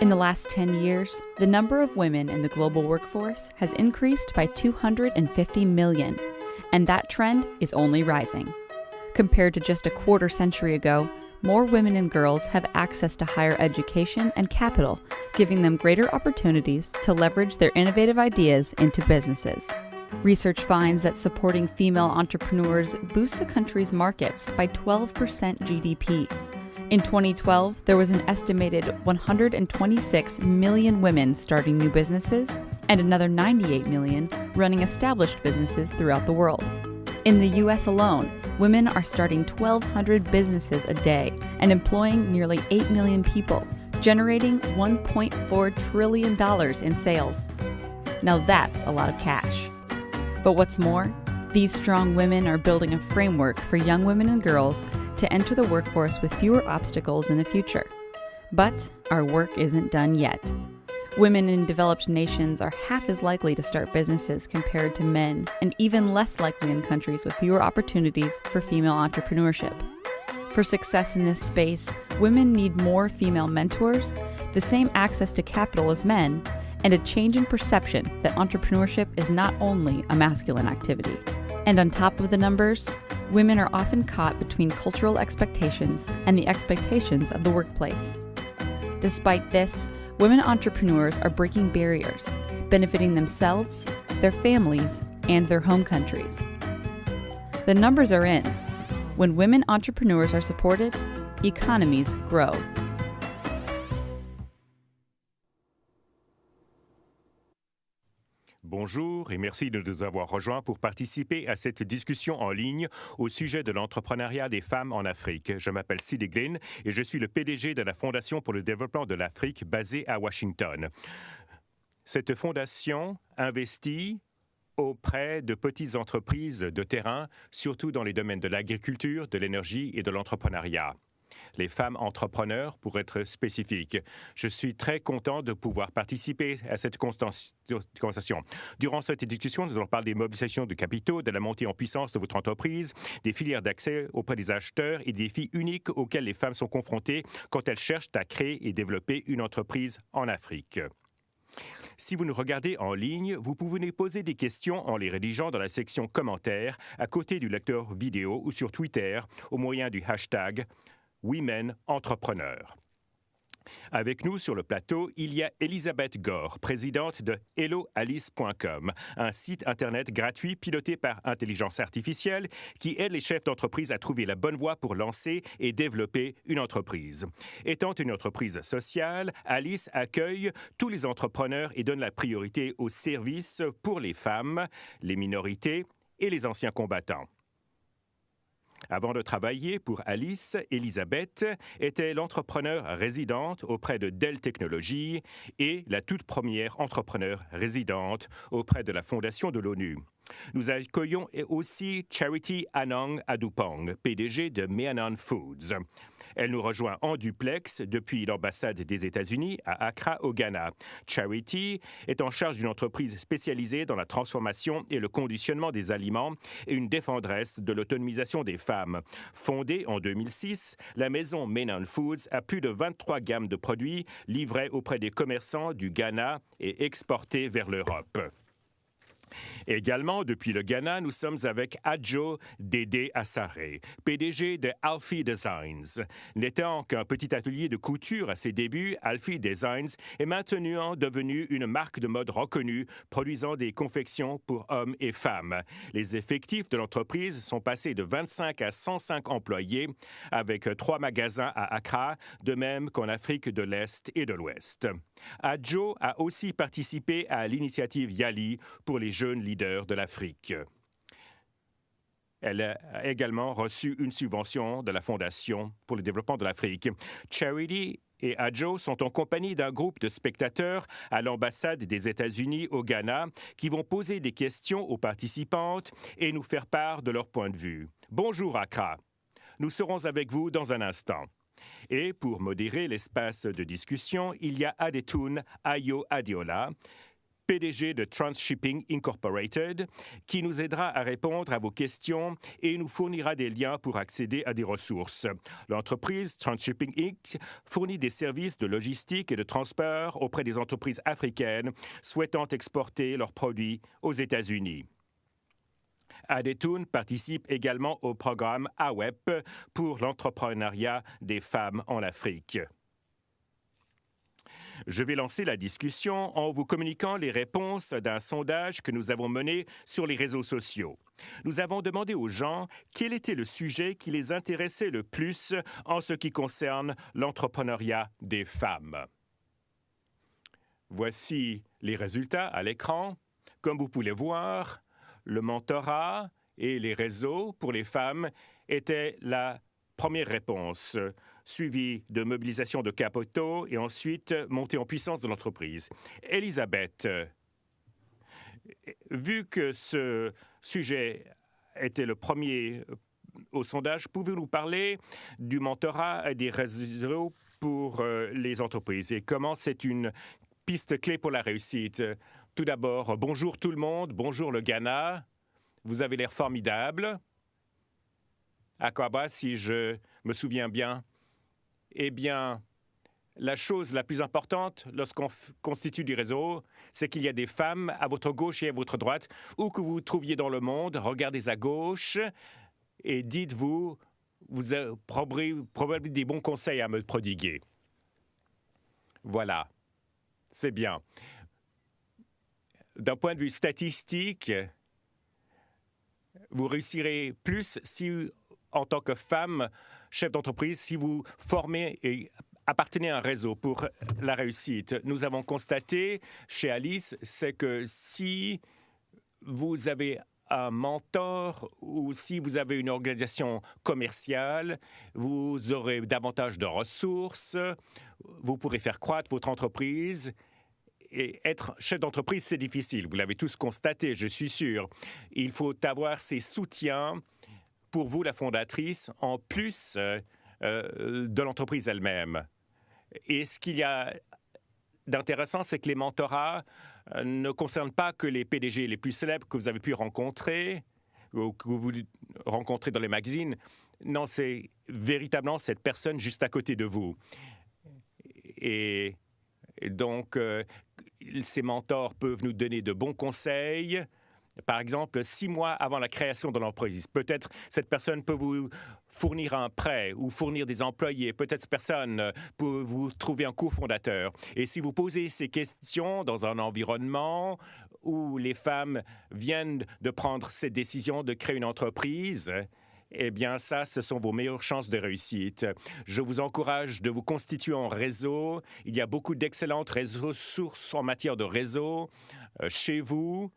In the last 10 years, the number of women in the global workforce has increased by 250 million, and that trend is only rising. Compared to just a quarter century ago, more women and girls have access to higher education and capital, giving them greater opportunities to leverage their innovative ideas into businesses. Research finds that supporting female entrepreneurs boosts a country's markets by 12% GDP in 2012, there was an estimated 126 million women starting new businesses and another 98 million running established businesses throughout the world. In the US alone, women are starting 1,200 businesses a day and employing nearly 8 million people, generating $1.4 trillion in sales. Now that's a lot of cash. But what's more, these strong women are building a framework for young women and girls to enter the workforce with fewer obstacles in the future. But our work isn't done yet. Women in developed nations are half as likely to start businesses compared to men, and even less likely in countries with fewer opportunities for female entrepreneurship. For success in this space, women need more female mentors, the same access to capital as men, and a change in perception that entrepreneurship is not only a masculine activity. And on top of the numbers, women are often caught between cultural expectations and the expectations of the workplace. Despite this, women entrepreneurs are breaking barriers, benefiting themselves, their families, and their home countries. The numbers are in. When women entrepreneurs are supported, economies grow. Bonjour et merci de nous avoir rejoints pour participer à cette discussion en ligne au sujet de l'entrepreneuriat des femmes en Afrique. Je m'appelle Sidney Glynn et je suis le PDG de la Fondation pour le développement de l'Afrique basée à Washington. Cette fondation investit auprès de petites entreprises de terrain, surtout dans les domaines de l'agriculture, de l'énergie et de l'entrepreneuriat les femmes entrepreneurs pour être spécifique. Je suis très content de pouvoir participer à cette conversation. Durant cette discussion, nous allons parler des mobilisations de capitaux, de la montée en puissance de votre entreprise, des filières d'accès auprès des acheteurs et des défis uniques auxquels les femmes sont confrontées quand elles cherchent à créer et développer une entreprise en Afrique. Si vous nous regardez en ligne, vous pouvez poser des questions en les rédigeant dans la section commentaires à côté du lecteur vidéo ou sur Twitter au moyen du hashtag Women Entrepreneurs. Avec nous sur le plateau, il y a Elisabeth Gore, présidente de HelloAlice.com, un site Internet gratuit piloté par intelligence artificielle qui aide les chefs d'entreprise à trouver la bonne voie pour lancer et développer une entreprise. Étant une entreprise sociale, Alice accueille tous les entrepreneurs et donne la priorité aux services pour les femmes, les minorités et les anciens combattants. Avant de travailler pour Alice, Elisabeth était l'entrepreneur résidente auprès de Dell Technologies et la toute première entrepreneur résidente auprès de la Fondation de l'ONU. Nous accueillons aussi Charity Anong Adupong, PDG de Meanon Foods. Elle nous rejoint en duplex depuis l'ambassade des États-Unis à Accra, au Ghana. Charity est en charge d'une entreprise spécialisée dans la transformation et le conditionnement des aliments et une défendresse de l'autonomisation des femmes. Fondée en 2006, la maison Menon Foods a plus de 23 gammes de produits livrés auprès des commerçants du Ghana et exportés vers l'Europe. Également, depuis le Ghana, nous sommes avec Adjo Dédé Assaré, PDG de Alfie Designs. N'étant qu'un petit atelier de couture à ses débuts, Alfie Designs est maintenant devenu une marque de mode reconnue, produisant des confections pour hommes et femmes. Les effectifs de l'entreprise sont passés de 25 à 105 employés, avec trois magasins à Accra, de même qu'en Afrique de l'Est et de l'Ouest. Adjo a aussi participé à l'initiative Yali pour les jeunes leaders de l'Afrique. Elle a également reçu une subvention de la Fondation pour le développement de l'Afrique. Charity et Adjo sont en compagnie d'un groupe de spectateurs à l'ambassade des États-Unis au Ghana qui vont poser des questions aux participantes et nous faire part de leur point de vue. Bonjour Accra. Nous serons avec vous dans un instant. Et pour modérer l'espace de discussion, il y a Adetoun Ayo Adiola, PDG de Transshipping Incorporated, qui nous aidera à répondre à vos questions et nous fournira des liens pour accéder à des ressources. L'entreprise Transshipping Inc. fournit des services de logistique et de transport auprès des entreprises africaines souhaitant exporter leurs produits aux États-Unis. Adetoun participe également au programme AWEP pour l'entrepreneuriat des femmes en Afrique. Je vais lancer la discussion en vous communiquant les réponses d'un sondage que nous avons mené sur les réseaux sociaux. Nous avons demandé aux gens quel était le sujet qui les intéressait le plus en ce qui concerne l'entrepreneuriat des femmes. Voici les résultats à l'écran. Comme vous pouvez voir, le mentorat et les réseaux pour les femmes étaient la première réponse suivi de mobilisation de capitaux et ensuite montée en puissance de l'entreprise. Elisabeth, vu que ce sujet était le premier au sondage, pouvez-vous nous parler du mentorat et des réseaux pour euh, les entreprises et comment c'est une piste clé pour la réussite? Tout d'abord, bonjour tout le monde, bonjour le Ghana. Vous avez l'air formidable. Aquaba, si je me souviens bien. Eh bien, la chose la plus importante lorsqu'on constitue du réseau, c'est qu'il y a des femmes à votre gauche et à votre droite, où que vous vous trouviez dans le monde, regardez à gauche et dites-vous, vous avez probablement des bons conseils à me prodiguer. Voilà, c'est bien. D'un point de vue statistique, vous réussirez plus si, en tant que femme, chef d'entreprise, si vous formez et appartenez à un réseau pour la réussite. Nous avons constaté chez Alice, c'est que si vous avez un mentor ou si vous avez une organisation commerciale, vous aurez davantage de ressources, vous pourrez faire croître votre entreprise. Et être chef d'entreprise, c'est difficile. Vous l'avez tous constaté, je suis sûr. Il faut avoir ces soutiens pour vous, la fondatrice, en plus euh, euh, de l'entreprise elle-même. Et ce qu'il y a d'intéressant, c'est que les mentorats euh, ne concernent pas que les PDG les plus célèbres que vous avez pu rencontrer ou que vous rencontrez dans les magazines. Non, c'est véritablement cette personne juste à côté de vous. Et, donc, ces mentors peuvent nous donner de bons conseils, par exemple, six mois avant la création de l'entreprise. Peut-être cette personne peut vous fournir un prêt ou fournir des employés. Peut-être cette personne euh, peut vous trouver un cofondateur. Et si vous posez ces questions dans un environnement où les femmes viennent de prendre cette décision de créer une entreprise, eh bien, ça, ce sont vos meilleures chances de réussite. Je vous encourage de vous constituer en réseau. Il y a beaucoup d'excellentes ressources en matière de réseau euh, chez vous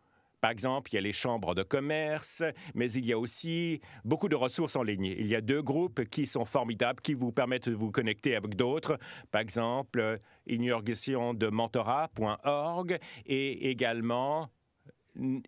par exemple, il y a les chambres de commerce, mais il y a aussi beaucoup de ressources en ligne. Il y a deux groupes qui sont formidables, qui vous permettent de vous connecter avec d'autres. Par exemple, mentorat.org et également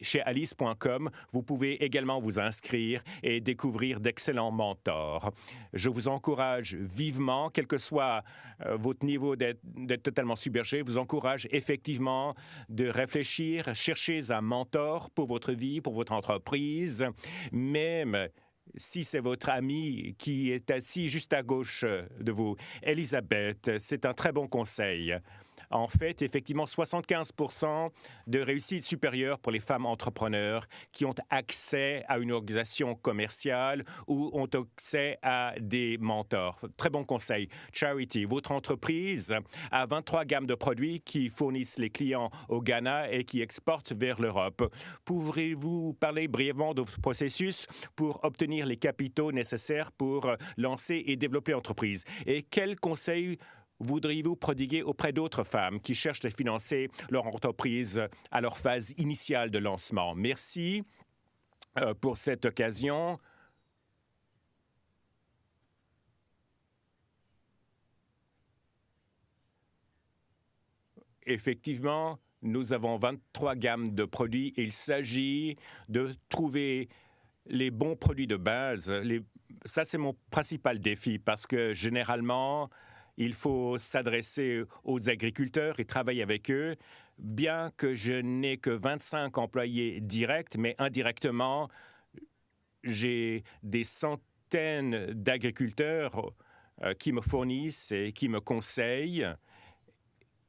chez alice.com, vous pouvez également vous inscrire et découvrir d'excellents mentors. Je vous encourage vivement, quel que soit euh, votre niveau d'être totalement submergé, vous encourage effectivement de réfléchir, chercher un mentor pour votre vie, pour votre entreprise, même si c'est votre ami qui est assis juste à gauche de vous. Elisabeth, c'est un très bon conseil en fait effectivement 75% de réussite supérieure pour les femmes entrepreneurs qui ont accès à une organisation commerciale ou ont accès à des mentors. Très bon conseil. Charity, votre entreprise a 23 gammes de produits qui fournissent les clients au Ghana et qui exportent vers l'Europe. Pouvez-vous parler brièvement de votre processus pour obtenir les capitaux nécessaires pour lancer et développer l'entreprise? Et quels conseils voudriez-vous prodiguer auprès d'autres femmes qui cherchent à financer leur entreprise à leur phase initiale de lancement? Merci euh, pour cette occasion. Effectivement, nous avons 23 gammes de produits. Il s'agit de trouver les bons produits de base. Ça, c'est mon principal défi parce que généralement, il faut s'adresser aux agriculteurs et travailler avec eux. bien que je n'ai que 25 employés directs, mais indirectement, j'ai des centaines d'agriculteurs euh, qui me fournissent et qui me conseillent.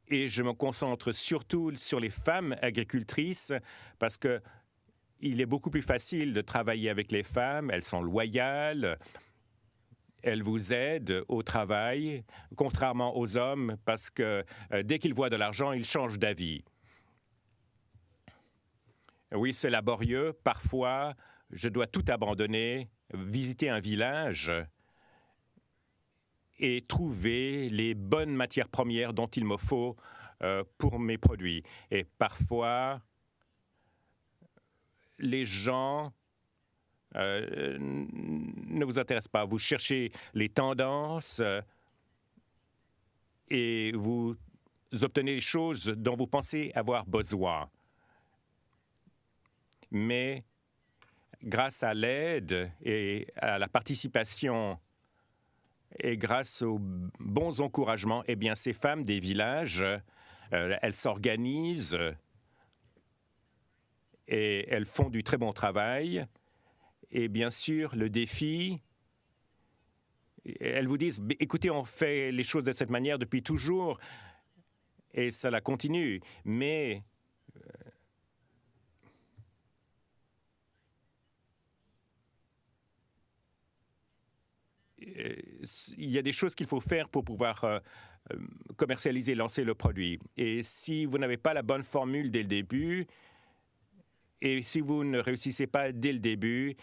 Et je me concentre surtout sur les femmes agricultrices parce que il est beaucoup plus facile de travailler avec les femmes. Elles sont loyales, elles vous aident au travail, contrairement aux hommes, parce que euh, dès qu'ils voient de l'argent, ils changent d'avis. Oui, c'est laborieux. Parfois, je dois tout abandonner, visiter un village et trouver les bonnes matières premières dont il me faut euh, pour mes produits. Et parfois, les gens euh, ne vous intéressent pas. Vous cherchez les tendances euh, et vous obtenez les choses dont vous pensez avoir besoin. Mais grâce à l'aide et à la participation et grâce aux bons encouragements, eh bien, ces femmes des villages, euh, elles s'organisent et elles font du très bon travail. Et bien sûr, le défi, elles vous disent, écoutez, on fait les choses de cette manière depuis toujours et ça la continue. Mais euh, il y a des choses qu'il faut faire pour pouvoir euh, euh, commercialiser, lancer le produit. Et si vous n'avez pas la bonne formule dès le début, et si vous ne réussissez pas dès le début,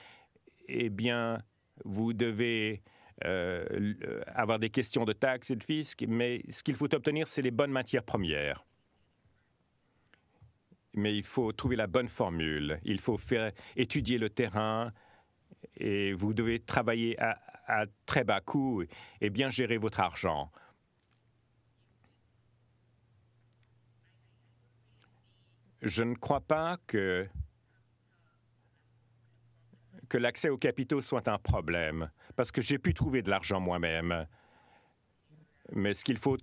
eh bien, vous devez euh, avoir des questions de taxes et de fisc, mais ce qu'il faut obtenir, c'est les bonnes matières premières. Mais il faut trouver la bonne formule, il faut étudier le terrain et vous devez travailler à, à très bas coût et bien gérer votre argent. Je ne crois pas que, que l'accès aux capitaux soit un problème, parce que j'ai pu trouver de l'argent moi-même. Mais ce qu'il faut,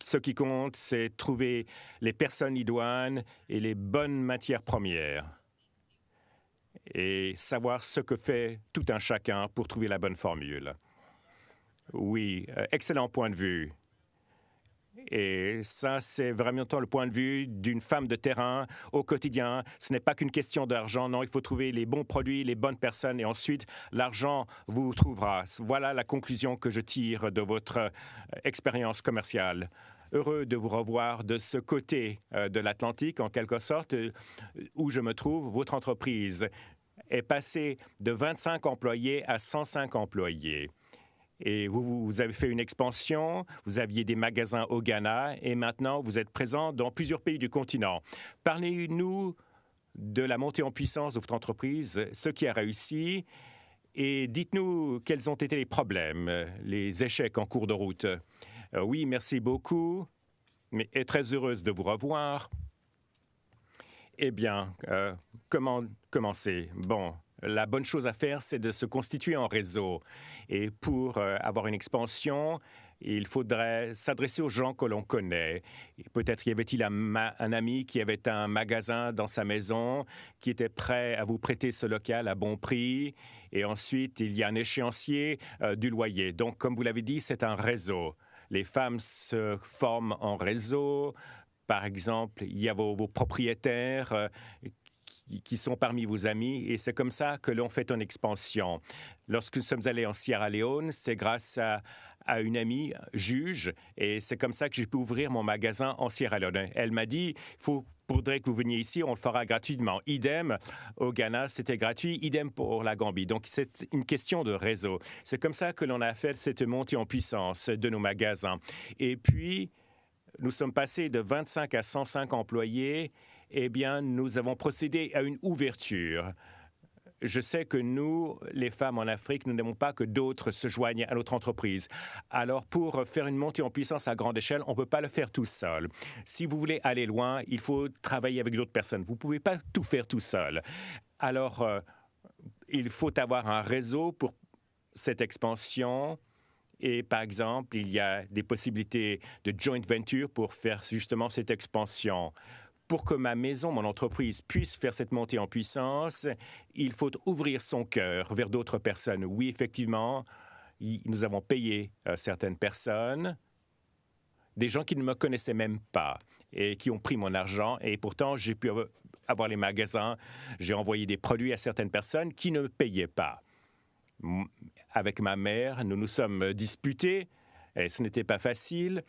ce qui compte, c'est trouver les personnes idoines et les bonnes matières premières et savoir ce que fait tout un chacun pour trouver la bonne formule. Oui, euh, excellent point de vue. Et ça, c'est vraiment le point de vue d'une femme de terrain au quotidien. Ce n'est pas qu'une question d'argent, non, il faut trouver les bons produits, les bonnes personnes, et ensuite, l'argent vous trouvera. Voilà la conclusion que je tire de votre euh, expérience commerciale heureux de vous revoir de ce côté euh, de l'Atlantique, en quelque sorte, euh, où je me trouve. Votre entreprise est passée de 25 employés à 105 employés. Et vous, avez fait une expansion, vous aviez des magasins au Ghana et maintenant vous êtes présent dans plusieurs pays du continent. Parlez-nous de la montée en puissance de votre entreprise, ce qui a réussi, et dites-nous quels ont été les problèmes, les échecs en cours de route. Euh, oui, merci beaucoup, mais est très heureuse de vous revoir. Eh bien, euh, comment commencer? Bon, la bonne chose à faire, c'est de se constituer en réseau. Et pour euh, avoir une expansion, il faudrait s'adresser aux gens que l'on connaît. Peut-être y avait-il un, ami qui avait un magasin dans sa maison, qui était prêt à vous prêter ce local à bon prix. Et ensuite, il y a un échéancier du loyer. Donc, comme vous l'avez dit, c'est un réseau les femmes se forment en réseau. Par exemple, il y a vos, propriétaires euh, qui, sont parmi vos amis et c'est comme ça que l'on fait une expansion. Lorsque nous sommes allés en Sierra Leone, c'est grâce à, une amie juge et c'est comme ça que j'ai pu ouvrir mon magasin en Sierra Leone. Elle m'a dit, il faut faudrait que vous veniez ici, on le fera gratuitement. Idem, au Ghana, c'était gratuit, idem pour la Gambie. Donc, c'est une question de réseau. C'est comme ça que l'on a fait cette montée en puissance de nos magasins. Et puis, nous sommes passés de 25 à 105 employés. Eh bien, nous avons procédé à une ouverture je sais que nous, les femmes en Afrique, nous n'aimons pas que d'autres se joignent à notre entreprise. Alors, pour faire une montée en puissance à grande échelle, on ne peut pas le faire tout seul. Si vous voulez aller loin, il faut travailler avec d'autres personnes. Vous ne pouvez pas tout faire tout seul. Alors, euh, il faut avoir un réseau pour cette expansion. Et par exemple, il y a des possibilités de joint venture pour faire justement cette expansion pour que ma maison, mon entreprise puisse faire cette montée en puissance, il faut ouvrir son cœur vers d'autres personnes. Oui, effectivement, nous avons payé euh, certaines personnes, des gens qui ne me connaissaient même pas et qui ont pris mon argent et pourtant j'ai pu avoir les magasins, j'ai envoyé des produits à certaines personnes qui ne payaient pas. Avec ma mère, nous nous sommes disputés et ce n'était pas facile.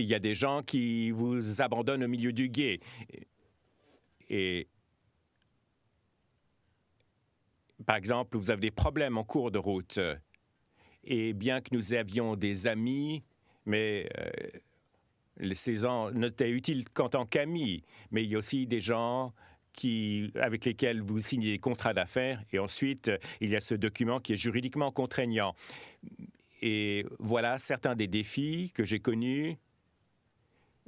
Il y a des gens qui vous abandonnent au milieu du guet. Et par exemple, vous avez des problèmes en cours de route. Et bien que nous avions des amis, mais euh, ces gens n'étaient utiles qu'en tant qu'amis. Mais il y a aussi des gens qui, avec lesquels vous signez des contrats d'affaires et ensuite il y a ce document qui est juridiquement contraignant. Et voilà certains des défis que j'ai connus,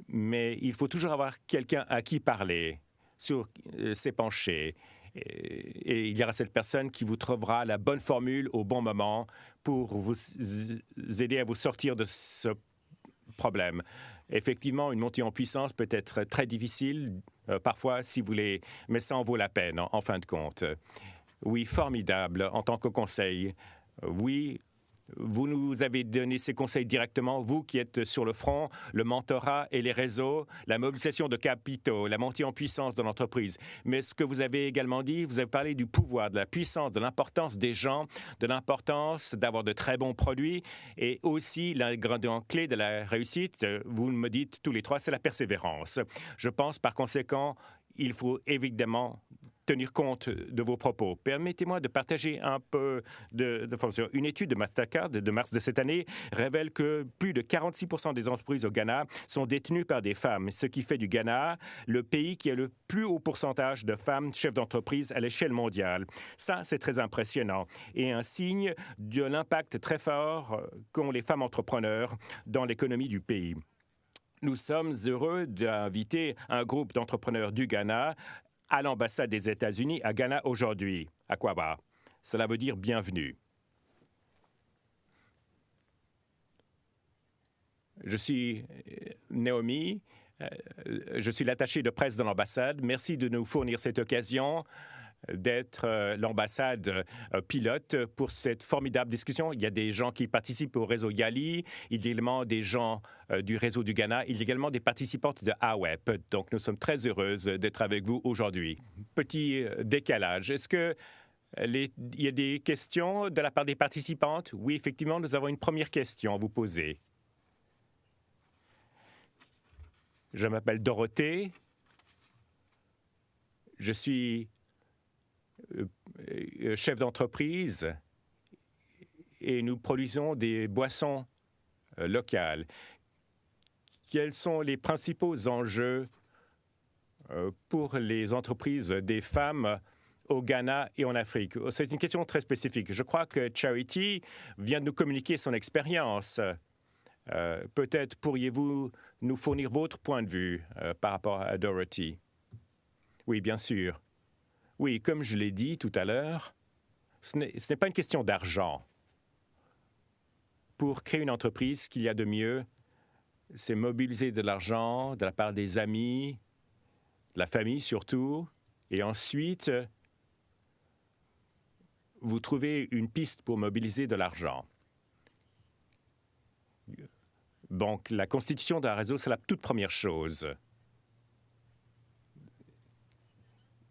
mais il faut toujours avoir quelqu'un à qui parler, sur euh, s'épancher. Et, il y aura cette personne qui vous trouvera la bonne formule au bon moment pour vous aider à vous sortir de ce problème. Effectivement, une montée en puissance peut être très difficile, euh, parfois, si vous voulez, mais ça en vaut la peine, en fin de compte. Oui, formidable en tant que conseil. Oui, vous nous avez donné ces conseils directement, vous qui êtes sur le front, le mentorat et les réseaux, la mobilisation de capitaux, la montée en puissance de l'entreprise. Mais ce que vous avez également dit, vous avez parlé du pouvoir, de la puissance, de l'importance des gens, de l'importance d'avoir de très bons produits et aussi grande clé de la réussite, vous me dites tous les trois, c'est la persévérance. Je pense par conséquent, il faut évidemment tenir compte de vos propos. Permettez-moi de partager un peu de Une étude de Mastercard de mars de cette année révèle que plus de 46 des entreprises au Ghana sont détenues par des femmes, ce qui fait du Ghana le pays qui a le plus haut pourcentage de femmes chefs d'entreprise à l'échelle mondiale. Ça, c'est très impressionnant et un signe de l'impact très fort qu'ont les femmes entrepreneurs dans l'économie du pays. Nous sommes heureux d'inviter un groupe d'entrepreneurs du Ghana à l'ambassade des États-Unis à Ghana aujourd'hui, à Kwaba. Cela veut dire bienvenue. Je suis euh, Naomi, euh, je suis l'attaché de presse de l'ambassade. Merci de nous fournir cette occasion d'être euh, l'ambassade pilote pour cette formidable discussion. Il y a des gens qui participent au réseau Yali, il y a également des gens euh, du réseau du Ghana. Il y a également des participantes de AWEP. Donc, nous sommes très heureuses d'être avec vous aujourd'hui. Petit euh, décalage. Est-ce que il y a des questions de la part des participantes? Oui, effectivement, nous avons une première question à vous poser. Je m'appelle Dorothée. Je suis euh, chef d'entreprise et nous produisons des boissons locales quels sont les principaux enjeux euh, pour les entreprises des femmes au Ghana et en Afrique? C'est une question très spécifique. Je crois que Charity vient de nous communiquer son expérience. Euh, peut-être pourriez-vous nous fournir votre point de vue euh, par rapport à Dorothy? Oui, bien sûr. Oui, comme je l'ai dit tout à l'heure, ce n'est pas une question d'argent. Pour créer une entreprise, ce qu'il y a de mieux, c'est mobiliser de l'argent de la part des amis, de la famille surtout, et ensuite, vous trouvez une piste pour mobiliser de l'argent. Donc, la constitution d'un réseau, c'est la toute première chose.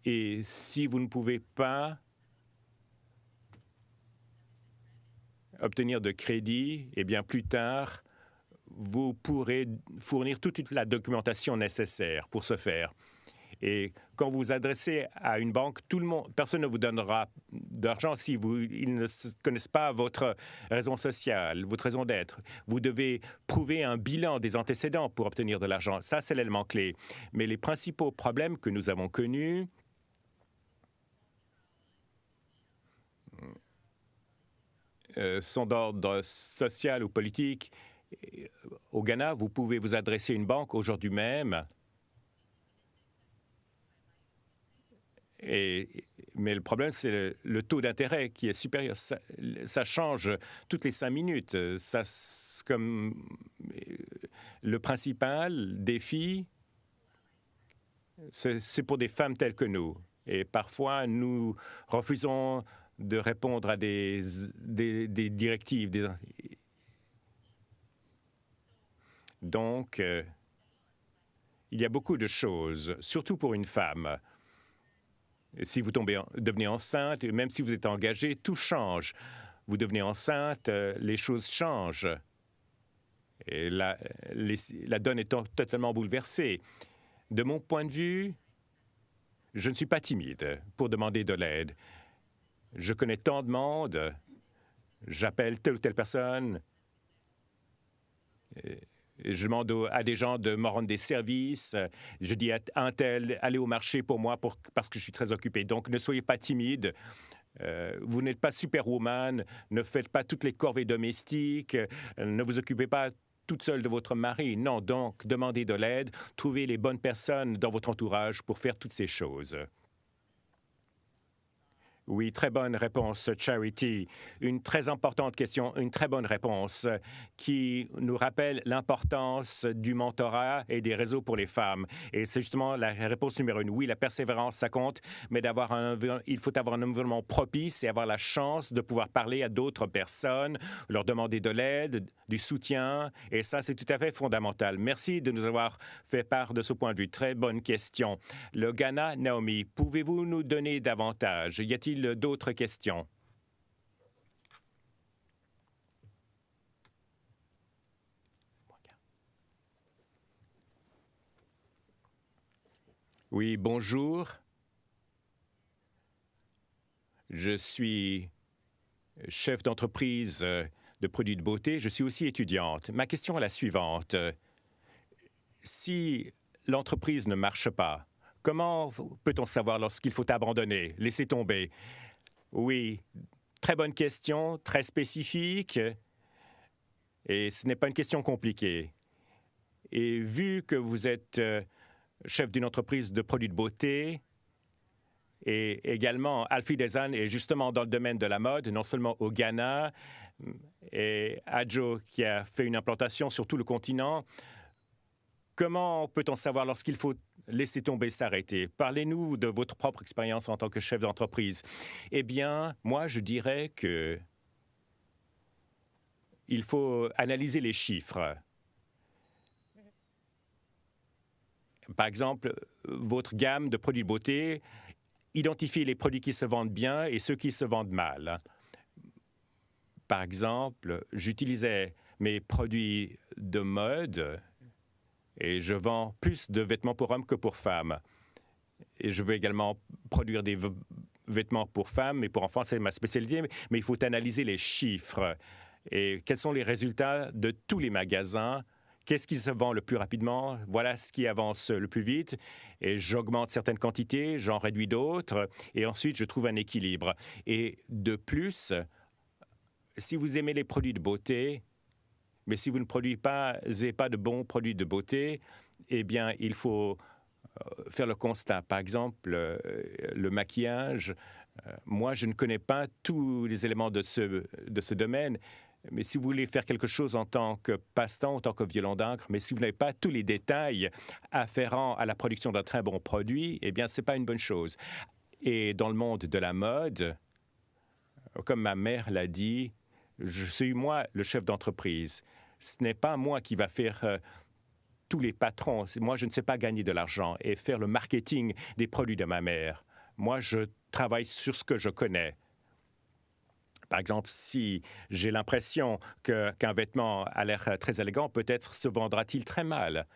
Et si vous ne pouvez pas obtenir de crédit, eh bien plus tard, vous pourrez fournir toute la documentation nécessaire pour ce faire. Et quand vous vous adressez à une banque, tout le monde, personne ne vous donnera d'argent si vous, ils ne connaissent pas votre raison sociale, votre raison d'être. Vous devez prouver un bilan des antécédents pour obtenir de l'argent. Ça, c'est l'élément clé. Mais les principaux problèmes que nous avons connus, sont d'ordre social ou politique au Ghana, vous pouvez vous adresser à une banque aujourd'hui même. Mais le problème, c'est le, taux d'intérêt qui est supérieur. Ça, change toutes les cinq minutes. Ça, comme Le principal défi, c'est pour des femmes telles que nous. Et parfois, nous refusons de répondre à des, directives. Donc, euh, il y a beaucoup de choses, surtout pour une femme. Si vous tombez, devenez enceinte, même si vous êtes engagé, tout change. Vous devenez enceinte, euh, les choses changent. Et la donne est totalement bouleversée. De mon point de vue, je ne suis pas timide pour demander de l'aide. Je connais tant de monde, j'appelle telle ou telle personne, je demande à des gens de me rendre des services, je dis à un tel, allez au marché pour moi parce que je suis très occupé. Donc ne soyez pas timide. Euh, vous n'êtes pas superwoman, ne faites pas toutes les corvées domestiques, ne vous occupez pas toute seule de votre mari. Non, donc demandez de l'aide, trouvez les bonnes personnes dans votre entourage pour faire toutes ces choses. Oui, très bonne réponse, Charity. Une très importante question, une très bonne réponse qui nous rappelle l'importance du mentorat et des réseaux pour les femmes. Et c'est justement la réponse numéro une. Oui, la persévérance, ça compte, mais il faut avoir un environnement propice et avoir la chance de pouvoir parler à d'autres personnes, leur demander de l'aide, du soutien. Et ça, c'est tout à fait fondamental. Merci de nous avoir fait part de ce point de vue. Très bonne question. Le Ghana, Naomi, pouvez-vous nous donner davantage? Y a-t-il d'autres questions? Oui, bonjour. Je suis chef d'entreprise euh, de produits de beauté. Je suis aussi étudiante. Ma question est la suivante. Si l'entreprise ne marche pas, Comment peut-on savoir lorsqu'il faut abandonner, laisser tomber? Oui, très bonne question, très spécifique, et ce n'est pas une question compliquée. Et vu que vous êtes euh, chef d'une entreprise de produits de beauté, et également Alfie Desan est justement dans le domaine de la mode, non seulement au Ghana, et Adjo qui a fait une implantation sur tout le continent. Comment peut-on savoir lorsqu'il faut laisser tomber, s'arrêter. Parlez-nous de votre propre expérience en tant que chef d'entreprise. Eh bien, moi, je dirais que il faut analyser les chiffres. Par exemple, votre gamme de produits de beauté, identifiez les produits qui se vendent bien et ceux qui se vendent mal. Par exemple, j'utilisais mes produits de mode et je vends plus de vêtements pour hommes que pour femmes. Et je veux également produire des vêtements pour femmes et pour enfants, c'est ma spécialité, mais il faut analyser les chiffres. Et quels sont les résultats de tous les magasins? Qu'est-ce qui se vend le plus rapidement? Voilà ce qui avance le plus vite. Et j'augmente certaines quantités, j'en réduis d'autres, et ensuite je trouve un équilibre. Et de plus, si vous aimez les produits de beauté, mais si vous ne produisez pas, de bons produits de beauté, eh bien, il faut euh, faire le constat. Par exemple, euh, le maquillage, euh, moi, je ne connais pas tous les éléments de ce, de ce domaine, mais si vous voulez faire quelque chose en tant que passe-temps, en tant que violon d'encre, mais si vous n'avez pas tous les détails afférents à la production d'un très bon produit, eh bien, ce n'est pas une bonne chose. Et dans le monde de la mode, comme ma mère l'a dit, je suis moi le chef d'entreprise. Ce n'est pas moi qui va faire euh, tous les patrons. Moi, je ne sais pas gagner de l'argent et faire le marketing des produits de ma mère. Moi, je travaille sur ce que je connais. Par exemple, si j'ai l'impression qu'un vêtement a l'air très élégant, peut-être se vendra-t-il très mal.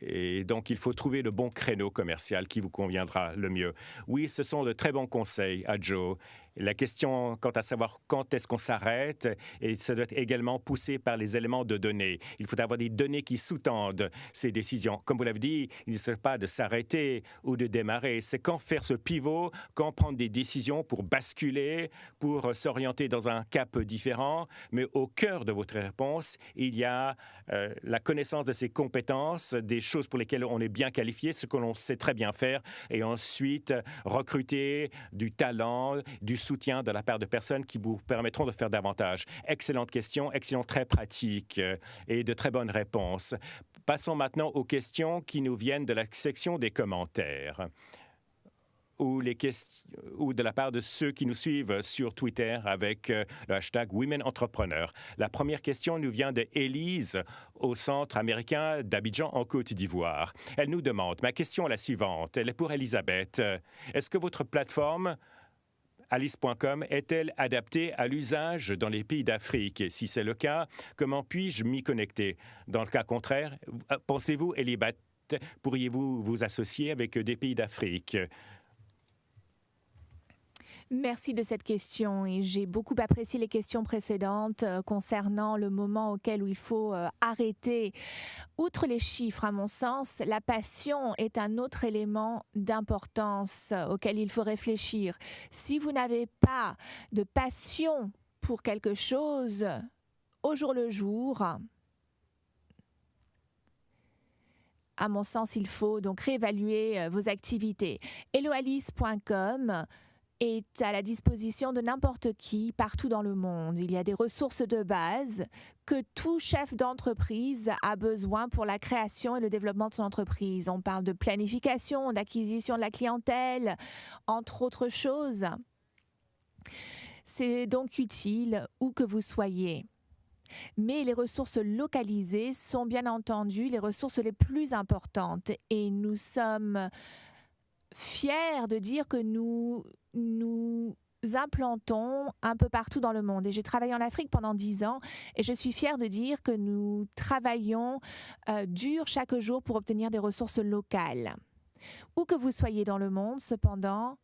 Et donc, il faut trouver le bon créneau commercial qui vous conviendra le mieux. Oui, ce sont de très bons conseils à Joe la question quant à savoir quand est-ce qu'on s'arrête, et ça doit être également poussé par les éléments de données. Il faut avoir des données qui sous-tendent ces décisions. Comme vous l'avez dit, il ne s'agit pas de s'arrêter ou de démarrer. C'est quand faire ce pivot, quand prendre des décisions pour basculer, pour s'orienter dans un cap différent. Mais au cœur de votre réponse, il y a euh, la connaissance de ses compétences, des choses pour lesquelles on est bien qualifié, ce que l'on sait très bien faire, et ensuite recruter du talent, du soutien de la part de personnes qui vous permettront de faire davantage. Excellente question, excellent, très pratique euh, et de très bonnes réponses. Passons maintenant aux questions qui nous viennent de la section des commentaires ou, de la part de ceux qui nous suivent sur Twitter avec euh, le hashtag Women Entrepreneurs. La première question nous vient de Élise au Centre américain d'Abidjan en Côte d'Ivoire. Elle nous demande, ma question est la suivante, elle est pour Elisabeth. Est-ce que votre plateforme alice.com est-elle adaptée à l'usage dans les pays d'Afrique? Si c'est le cas, comment puis-je m'y connecter? Dans le cas contraire, pensez-vous, Elisabeth, pourriez-vous vous associer avec des pays d'Afrique? Merci de cette question et j'ai beaucoup apprécié les questions précédentes euh, concernant le moment auquel il faut euh, arrêter. Outre les chiffres, à mon sens, la passion est un autre élément d'importance euh, auquel il faut réfléchir. Si vous n'avez pas de passion pour quelque chose au jour le jour, à mon sens, il faut donc réévaluer vos activités. Eloalice.com est à la disposition de n'importe qui partout dans le monde. Il y a des ressources de base que tout chef d'entreprise a besoin pour la création et le développement de son entreprise. On parle de planification, d'acquisition de la clientèle, entre autres choses. C'est donc utile où que vous soyez. Mais les ressources localisées sont bien entendu les ressources les plus importantes et nous sommes fiers de dire que nous nous implantons un peu partout dans le monde. Et j'ai travaillé en Afrique pendant dix ans et je suis fière de dire que nous travaillons euh, dur chaque jour pour obtenir des ressources locales. Où que vous soyez dans le monde, cependant,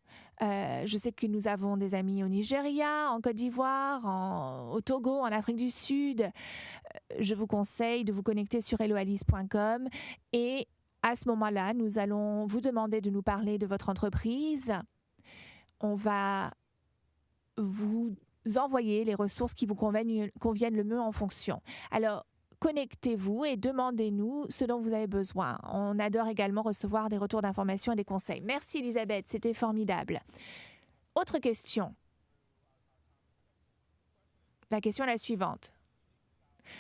euh, je sais que nous avons des amis au Nigeria, en Côte d'Ivoire, au Togo, en Afrique du Sud. Euh, je vous conseille de vous connecter sur helloalice.com et à ce moment-là, nous allons vous demander de nous parler de votre entreprise. On va vous envoyer les ressources qui vous conviennent, le mieux en fonction. Alors, connectez-vous et demandez-nous ce dont vous avez besoin. On adore également recevoir des retours d'informations et des conseils. Merci Elisabeth, c'était formidable. Autre question. La question est la suivante.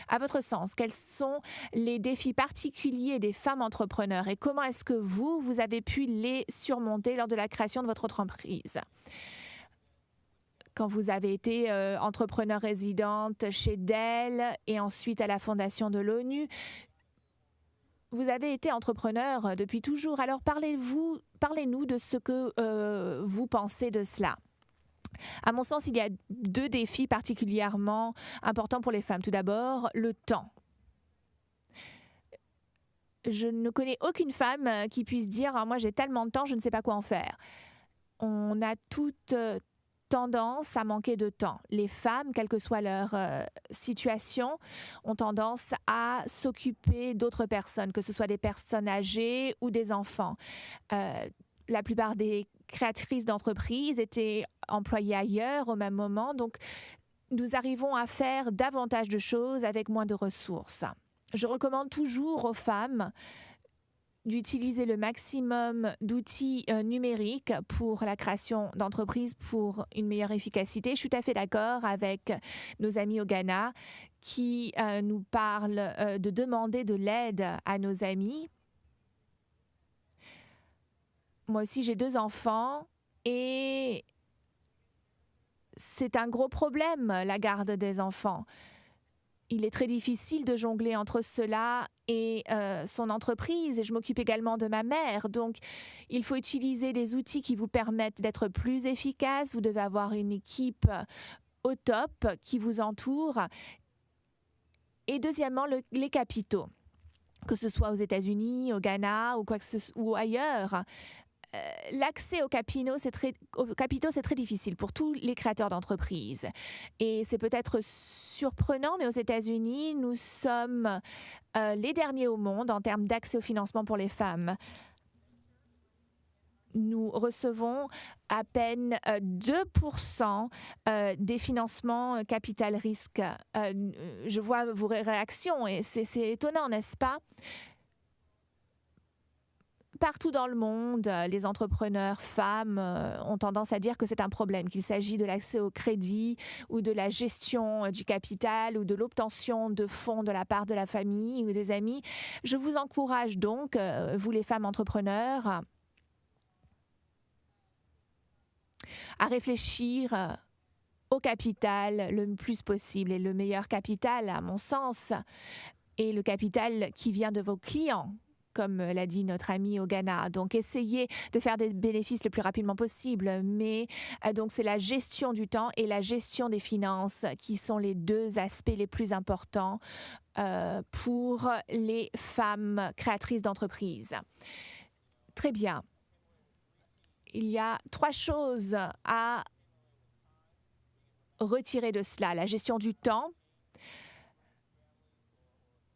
À votre sens, quels sont les défis particuliers des femmes entrepreneurs et comment est-ce que vous, vous avez pu les surmonter lors de la création de votre entreprise? Quand vous avez été euh, entrepreneur résidente chez Dell et ensuite à la fondation de l'ONU, vous avez été entrepreneur depuis toujours. Alors parlez-vous, parlez-nous de ce que euh, vous pensez de cela. À mon sens, il y a deux défis particulièrement importants pour les femmes. Tout d'abord, le temps. Je ne connais aucune femme euh, qui puisse dire ah, Moi, j'ai tellement de temps, je ne sais pas quoi en faire. On a toute euh, tendance à manquer de temps. Les femmes, quelle que soit leur euh, situation, ont tendance à s'occuper d'autres personnes, que ce soit des personnes âgées ou des enfants. la plupart des créatrices d'entreprises étaient employées ailleurs au même moment. Donc, nous arrivons à faire davantage de choses avec moins de ressources. Je recommande toujours aux femmes d'utiliser le maximum d'outils euh, numériques pour la création d'entreprises pour une meilleure efficacité. Je suis tout à fait d'accord avec nos amis au Ghana qui euh, nous parlent euh, de demander de l'aide à nos amis moi aussi, j'ai deux enfants et c'est un gros problème, la garde des enfants. Il est très difficile de jongler entre cela et euh, son entreprise. Et je m'occupe également de ma mère. Donc, il faut utiliser des outils qui vous permettent d'être plus efficace. Vous devez avoir une équipe au top qui vous entoure. Et deuxièmement, les capitaux que ce soit aux États-Unis, au Ghana ou ailleurs, euh, l'accès aux capitaux, c'est très, difficile pour tous les créateurs d'entreprises. Et c'est peut-être surprenant, mais aux États-Unis, nous sommes euh, les derniers au monde en termes d'accès au financement pour les femmes nous recevons à peine 2% euh, des financements capital risque. je vois vos réactions et c'est étonnant, n'est-ce pas? Partout dans le monde, les entrepreneurs femmes ont tendance à dire que c'est un problème, qu'il s'agit de l'accès au crédit ou de la gestion du capital ou de l'obtention de fonds de la part de la famille ou des amis. Je vous encourage donc, vous les femmes entrepreneurs, à réfléchir au capital le plus possible. Et le meilleur capital, à mon sens, est le capital qui vient de vos clients comme l'a dit notre ami au Ghana. Donc, essayez de faire des bénéfices le plus rapidement possible. Mais euh, donc, c'est la gestion du temps et la gestion des finances qui sont les deux aspects les plus importants euh, pour les femmes créatrices d'entreprises. Très bien. Il y a trois choses à retirer de cela. La gestion du temps,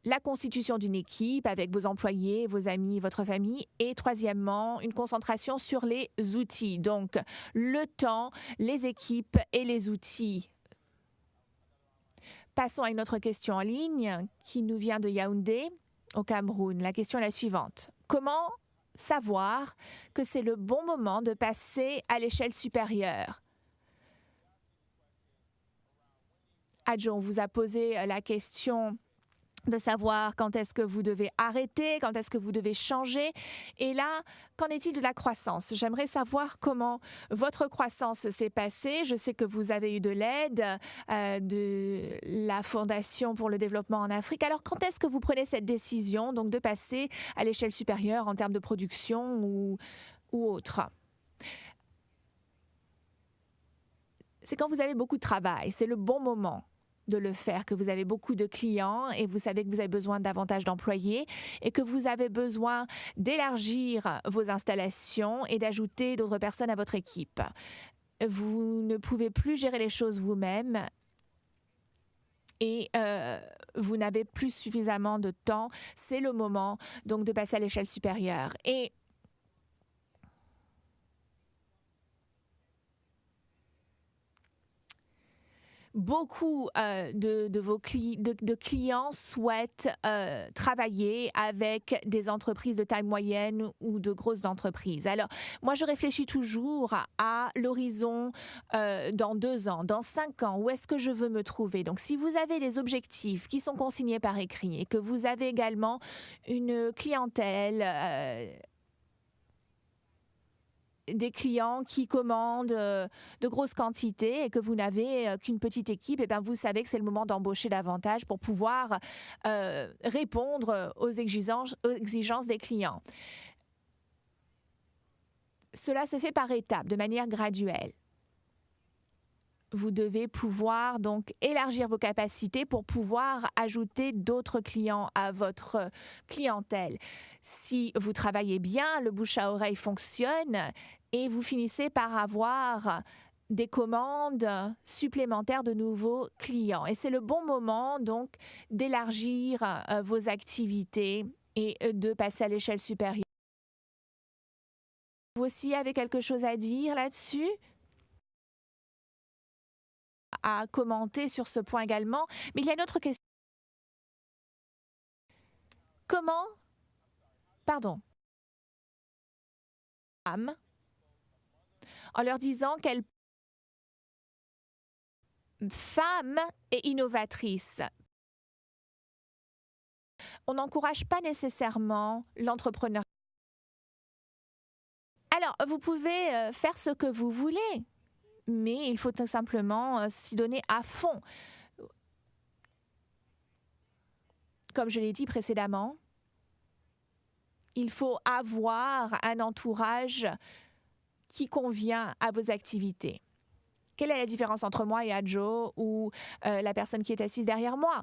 la constitution d'une équipe avec vos employés, vos amis, votre famille. Et troisièmement, une concentration sur les outils. Donc, le temps, les équipes et les outils. Passons à une autre question en ligne qui nous vient de Yaoundé, au Cameroun. La question est la suivante. Comment savoir que c'est le bon moment de passer à l'échelle supérieure? Adjon vous a posé la question de savoir quand est-ce que vous devez arrêter, quand est-ce que vous devez changer. Et là, qu'en est-il de la croissance? J'aimerais savoir comment votre croissance s'est passée. Je sais que vous avez eu de l'aide euh, de la Fondation pour le développement en Afrique. Alors, quand est-ce que vous prenez cette décision donc de passer à l'échelle supérieure en termes de production ou, ou autre? C'est quand vous avez beaucoup de travail, c'est le bon moment de le faire, que vous avez beaucoup de clients et vous savez que vous avez besoin davantage d'employés et que vous avez besoin d'élargir vos installations et d'ajouter d'autres personnes à votre équipe. Vous ne pouvez plus gérer les choses vous-même et euh, vous n'avez plus suffisamment de temps. C'est le moment donc de passer à l'échelle supérieure. Et beaucoup euh, de, vos de, clients souhaitent euh, travailler avec des entreprises de taille moyenne ou de grosses entreprises. Alors, moi, je réfléchis toujours à, l'horizon euh, dans deux ans, dans cinq ans, où est-ce que je veux me trouver? Donc, si vous avez les objectifs qui sont consignés par écrit et que vous avez également une clientèle des clients qui commandent euh, de grosses quantités et que vous n'avez euh, qu'une petite équipe, et eh bien vous savez que c'est le moment d'embaucher davantage pour pouvoir euh, répondre aux exigences, aux exigences des clients. Cela se fait par étapes, de manière graduelle vous devez pouvoir donc élargir vos capacités pour pouvoir ajouter d'autres clients à votre clientèle. Si vous travaillez bien, le bouche à oreille fonctionne et vous finissez par avoir des commandes supplémentaires de nouveaux clients. Et c'est le bon moment donc d'élargir euh, vos activités et euh, de passer à l'échelle supérieure. Vous aussi avez quelque chose à dire là-dessus? À commenter sur ce point également. Mais il y a une autre question. Comment, pardon, en leur disant qu'elle femme et innovatrice. On n'encourage pas nécessairement l'entrepreneur. Alors, vous pouvez euh, faire ce que vous voulez mais il faut tout simplement euh, s'y donner à fond. Comme je l'ai dit précédemment, il faut avoir un entourage qui convient à vos activités. Quelle est la différence entre moi et Adjo ou euh, la personne qui est assise derrière moi?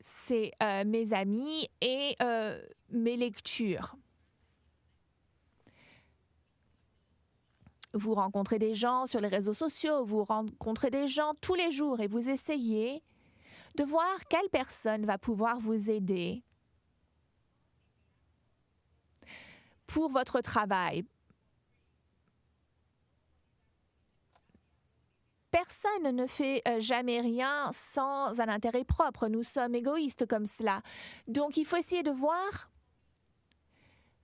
C'est euh, mes amis et mes lectures. Vous rencontrez des gens sur les réseaux sociaux, vous rencontrez des gens tous les jours et vous essayez de voir quelle personne va pouvoir vous aider pour votre travail. personne ne fait euh, jamais rien sans un intérêt propre. Nous sommes égoïstes comme cela. Donc il faut essayer de voir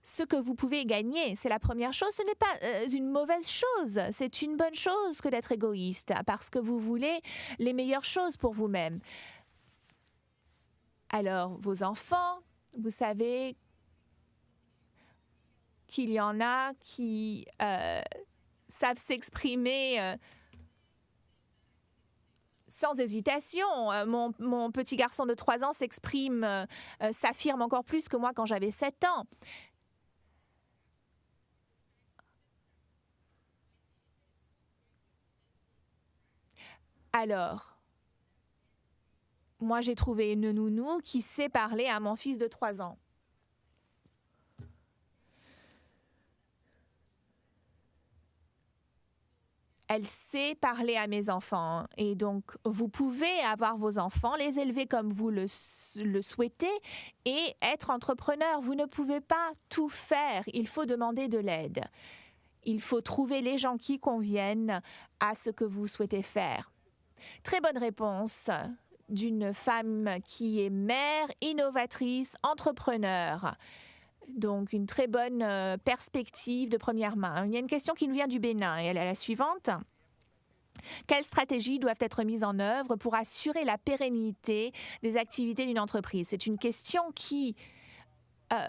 ce que vous pouvez gagner. C'est la première chose. Ce n'est pas euh, une mauvaise chose. C'est une bonne chose que d'être égoïste parce que vous voulez les meilleures choses pour vous-même. Alors, vos enfants, vous savez qu'il y en a qui euh, savent s'exprimer euh, sans hésitation. Mon, petit garçon de 3 ans s'exprime, s'affirme encore plus que moi quand j'avais 7 ans. Alors, moi j'ai trouvé une nounou qui sait parler à mon fils de 3 ans. elle sait parler à mes enfants. Et donc, vous pouvez avoir vos enfants, les élever comme vous le, le, souhaitez et être entrepreneur. Vous ne pouvez pas tout faire. Il faut demander de l'aide. Il faut trouver les gens qui conviennent à ce que vous souhaitez faire. Très bonne réponse d'une femme qui est mère, innovatrice, entrepreneur. Donc une très bonne euh, perspective de première main. Il y a une question qui nous vient du Bénin et elle est la suivante. Quelles stratégies doivent être mises en œuvre pour assurer la pérennité des activités d'une entreprise? C'est une question qui euh,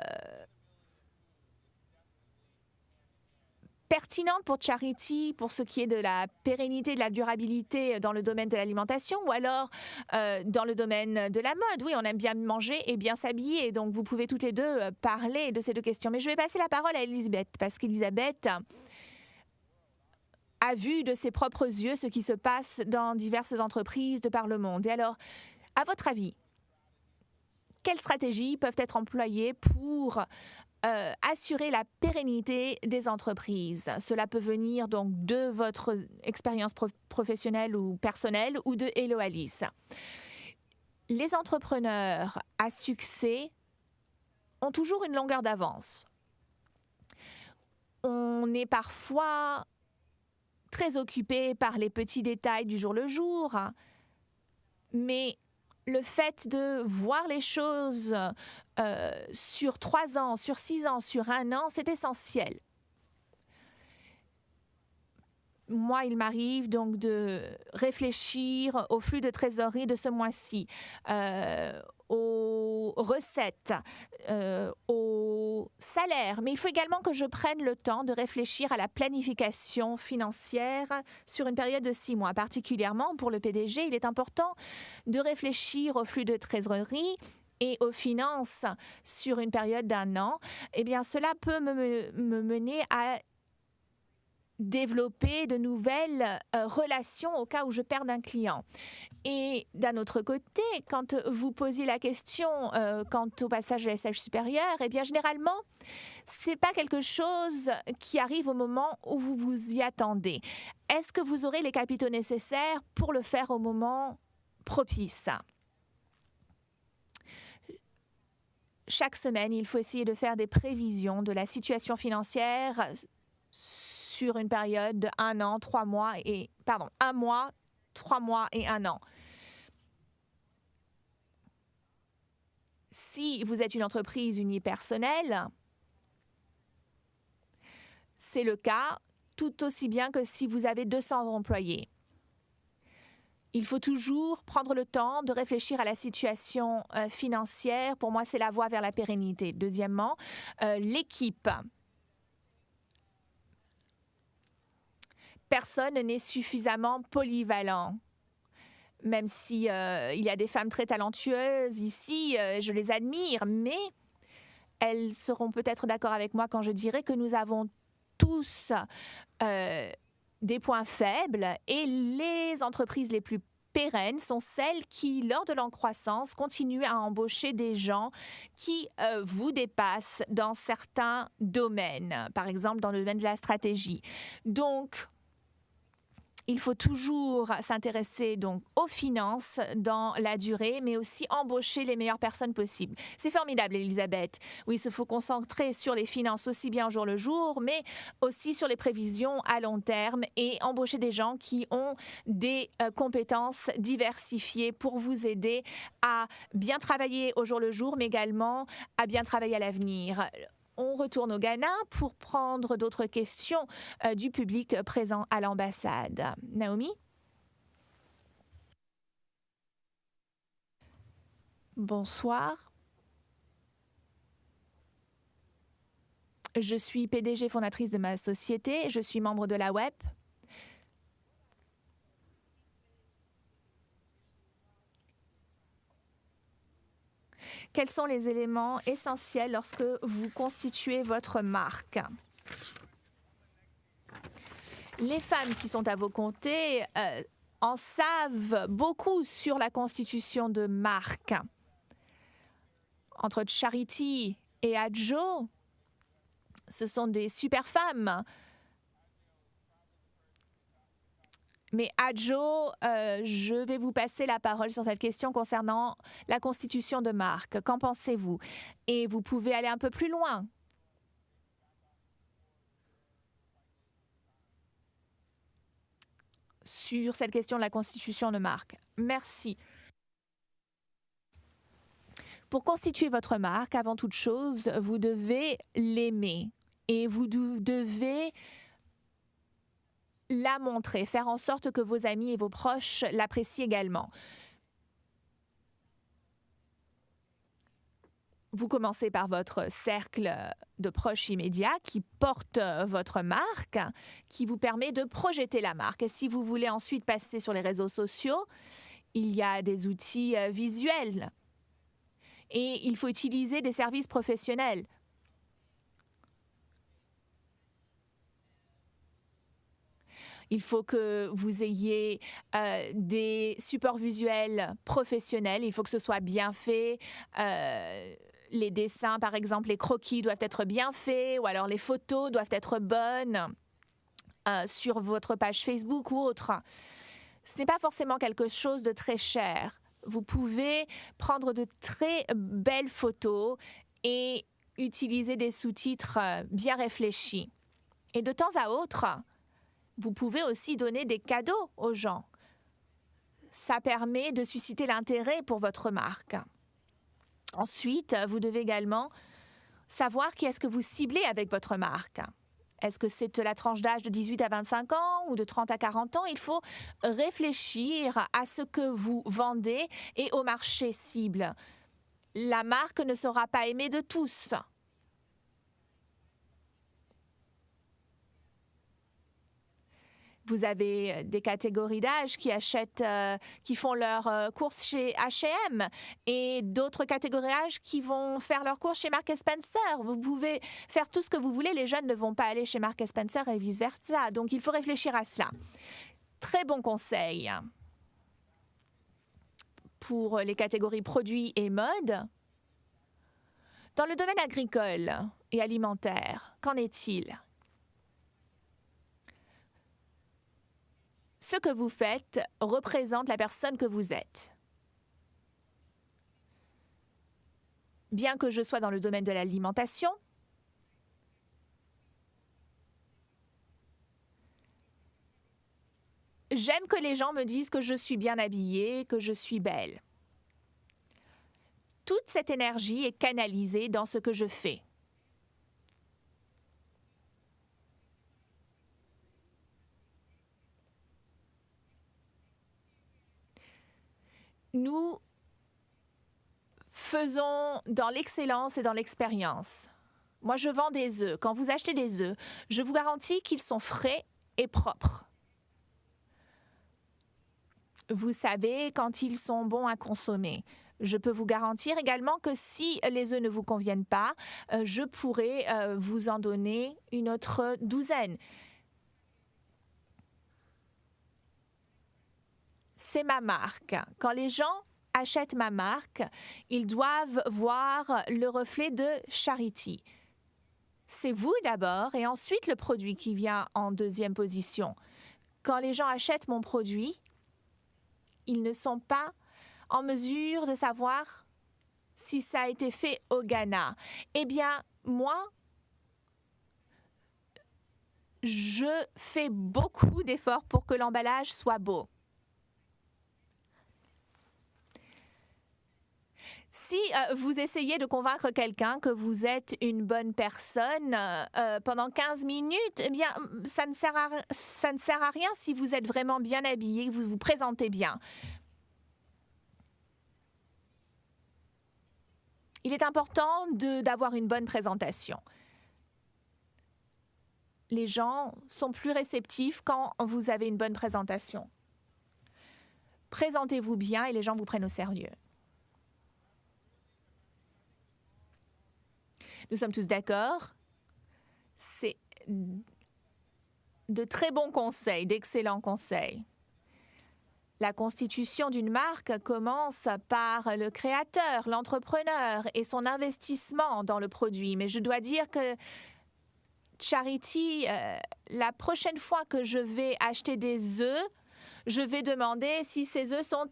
pertinente pour Charity pour ce qui est de la pérennité, de la durabilité dans le domaine de l'alimentation ou alors euh, dans le domaine de la mode? Oui, on aime bien manger et bien s'habiller, donc vous pouvez toutes les deux euh, parler de ces deux questions. Mais je vais passer la parole à Elisabeth parce qu'Elisabeth a vu de ses propres yeux ce qui se passe dans diverses entreprises de par le monde. Et alors, à votre avis, quelles stratégies peuvent être employées pour euh, assurer la pérennité des entreprises. Cela peut venir donc de votre expérience professionnelle ou personnelle ou de Hello Alice. Les entrepreneurs à succès ont toujours une longueur d'avance. On est parfois très occupé par les petits détails du jour le jour, mais le fait de voir les choses euh, sur trois ans, sur six ans, sur un an, c'est essentiel. Moi, il m'arrive donc de réfléchir au flux de trésorerie de ce mois-ci, euh, aux recettes, euh, aux salaires, mais il faut également que je prenne le temps de réfléchir à la planification financière sur une période de six mois. Particulièrement pour le PDG, il est important de réfléchir au flux de trésorerie et aux finances sur une période d'un an, eh bien, cela peut me, me mener à développer de nouvelles euh, relations au cas où je perds un client. Et d'un autre côté, quand vous posiez la question euh, quant au passage à l'SH supérieur, eh bien généralement, c'est pas quelque chose qui arrive au moment où vous vous y attendez. Est-ce que vous aurez les capitaux nécessaires pour le faire au moment propice? Chaque semaine, il faut essayer de faire des prévisions de la situation financière sur une période de un an, trois mois et pardon, un mois, trois mois et un an. Si vous êtes une entreprise unipersonnelle, c'est le cas tout aussi bien que si vous avez 200 employés. Il faut toujours prendre le temps de réfléchir à la situation euh, financière. Pour moi, c'est la voie vers la pérennité. Deuxièmement, euh, l'équipe. personne n'est suffisamment polyvalent. Même si euh, il y a des femmes très talentueuses ici, je les admire, mais elles seront peut-être d'accord avec moi quand je dirai que nous avons tous des points faibles et les entreprises les plus pérennes sont celles qui, lors de leur croissance, continuent à embaucher des gens qui vous dépassent dans certains domaines, par exemple dans le domaine de la stratégie. Donc, il faut toujours s'intéresser donc aux finances dans la durée, mais aussi embaucher les meilleures personnes possibles. C'est formidable, Elisabeth. Oui, il se faut concentrer sur les finances aussi bien au jour le jour, mais aussi sur les prévisions à long terme et embaucher des gens qui ont des euh, compétences diversifiées pour vous aider à bien travailler au jour le jour, mais également à bien travailler à l'avenir on retourne au Ghana pour prendre d'autres questions euh, du public présent à l'ambassade. Naomi? Bonsoir. Je suis PDG fondatrice de ma société, je suis membre de la web. Quels sont les éléments essentiels lorsque vous constituez votre marque? Les femmes qui sont à vos côtés euh, en savent beaucoup sur la constitution de marque. Entre Charity et Adjo, ce sont des super femmes Mais Adjo, euh, je vais vous passer la parole sur cette question concernant la constitution de marque. Qu'en pensez-vous? Et vous pouvez aller un peu plus loin. sur cette question de la constitution de marque. Merci. Pour constituer votre marque, avant toute chose, vous devez l'aimer et vous devez la montrer, faire en sorte que vos amis et vos proches l'apprécient également. Vous commencez par votre cercle de proches immédiats qui porte votre marque, qui vous permet de projeter la marque. Et si vous voulez ensuite passer sur les réseaux sociaux, il y a des outils euh, visuels. Et il faut utiliser des services professionnels Il faut que vous ayez euh, des supports visuels professionnels. Il faut que ce soit bien fait. Euh, les dessins, par exemple, les croquis doivent être bien faits ou alors les photos doivent être bonnes euh, sur votre page Facebook ou autre. Ce n'est pas forcément quelque chose de très cher. Vous pouvez prendre de très belles photos et utiliser des sous-titres bien réfléchis. Et de temps à autre, vous pouvez aussi donner des cadeaux aux gens. Ça permet de susciter l'intérêt pour votre marque. Ensuite, vous devez également savoir qui est-ce que vous ciblez avec votre marque. Est-ce que c'est la tranche d'âge de 18 à 25 ans ou de 30 à 40 ans? Il faut réfléchir à ce que vous vendez et au marché cible. La marque ne sera pas aimée de tous. Vous avez euh, des catégories d'âge qui achètent, euh, qui font leurs euh, courses chez H&M et d'autres catégories d'âge qui vont faire leurs courses chez Mark Spencer. Vous pouvez faire tout ce que vous voulez. Les jeunes ne vont pas aller chez Mark Spencer et vice versa. Donc il faut réfléchir à cela. Très bon conseil pour les catégories produits et mode. Dans le domaine agricole et alimentaire, qu'en est-il? Ce que vous faites représente la personne que vous êtes. Bien que je sois dans le domaine de l'alimentation, j'aime que les gens me disent que je suis bien habillée, que je suis belle. Toute cette énergie est canalisée dans ce que je fais. Nous faisons dans l'excellence et dans l'expérience. Moi, je vends des œufs. Quand vous achetez des œufs, je vous garantis qu'ils sont frais et propres. Vous savez quand ils sont bons à consommer. Je peux vous garantir également que si les œufs ne vous conviennent pas, euh, je pourrais euh, vous en donner une autre douzaine. C'est ma marque. Quand les gens achètent ma marque, ils doivent voir le reflet de Charity. C'est vous d'abord et ensuite le produit qui vient en deuxième position. quand les gens achètent mon produit, ils ne sont pas en mesure de savoir si ça a été fait au Ghana. Eh bien, moi, je fais beaucoup d'efforts pour que l'emballage soit beau. Si euh, vous essayez de convaincre quelqu'un que vous êtes une bonne personne euh, euh, pendant 15 minutes, eh bien, ça ne, sert à, ça ne sert à rien si vous êtes vraiment bien habillé, vous vous présentez bien. Il est important d'avoir une bonne présentation. Les gens sont plus réceptifs quand vous avez une bonne présentation. Présentez-vous bien et les gens vous prennent au sérieux. Nous sommes tous d'accord. C'est de très bons conseils, d'excellents conseils. La constitution d'une marque commence par le créateur, l'entrepreneur et son investissement dans le produit. Mais je dois dire que Charity, euh, la prochaine fois que je vais acheter des œufs, je vais demander si ces œufs sont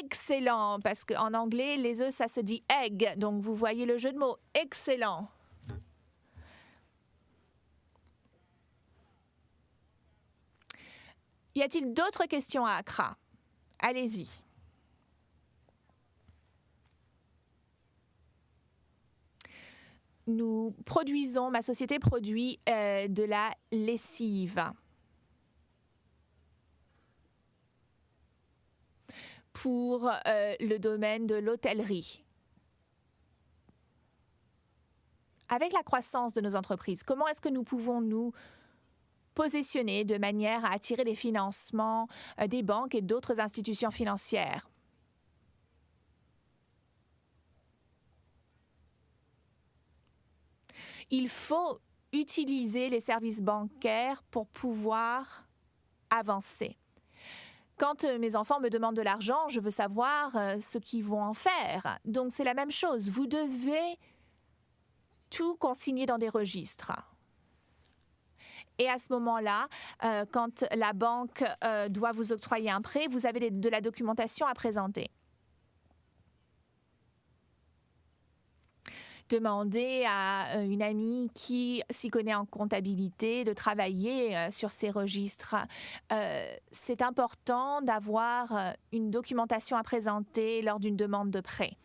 excellent, parce qu'en anglais, les œufs, ça se dit egg. Donc, vous voyez le jeu de mots. Excellent. Y a-t-il d'autres questions à Accra? Allez-y. Nous produisons, ma société produit euh, de la lessive. Pour euh, le domaine de l'hôtellerie. Avec la croissance de nos entreprises, comment est-ce que nous pouvons nous positionner de manière à attirer les financements euh, des banques et d'autres institutions financières? Il faut utiliser les services bancaires pour pouvoir avancer. Quand euh, mes enfants me demandent de l'argent, je veux savoir euh, ce qu'ils vont en faire. Donc c'est la même chose. Vous devez tout consigner dans des registres. Et à ce moment-là, euh, quand la banque doit vous octroyer un prêt, vous avez de la documentation à présenter. Demander à euh, une amie qui s'y connaît en comptabilité de travailler euh, sur ces registres. Euh, c'est important d'avoir une documentation à présenter lors d'une demande de prêt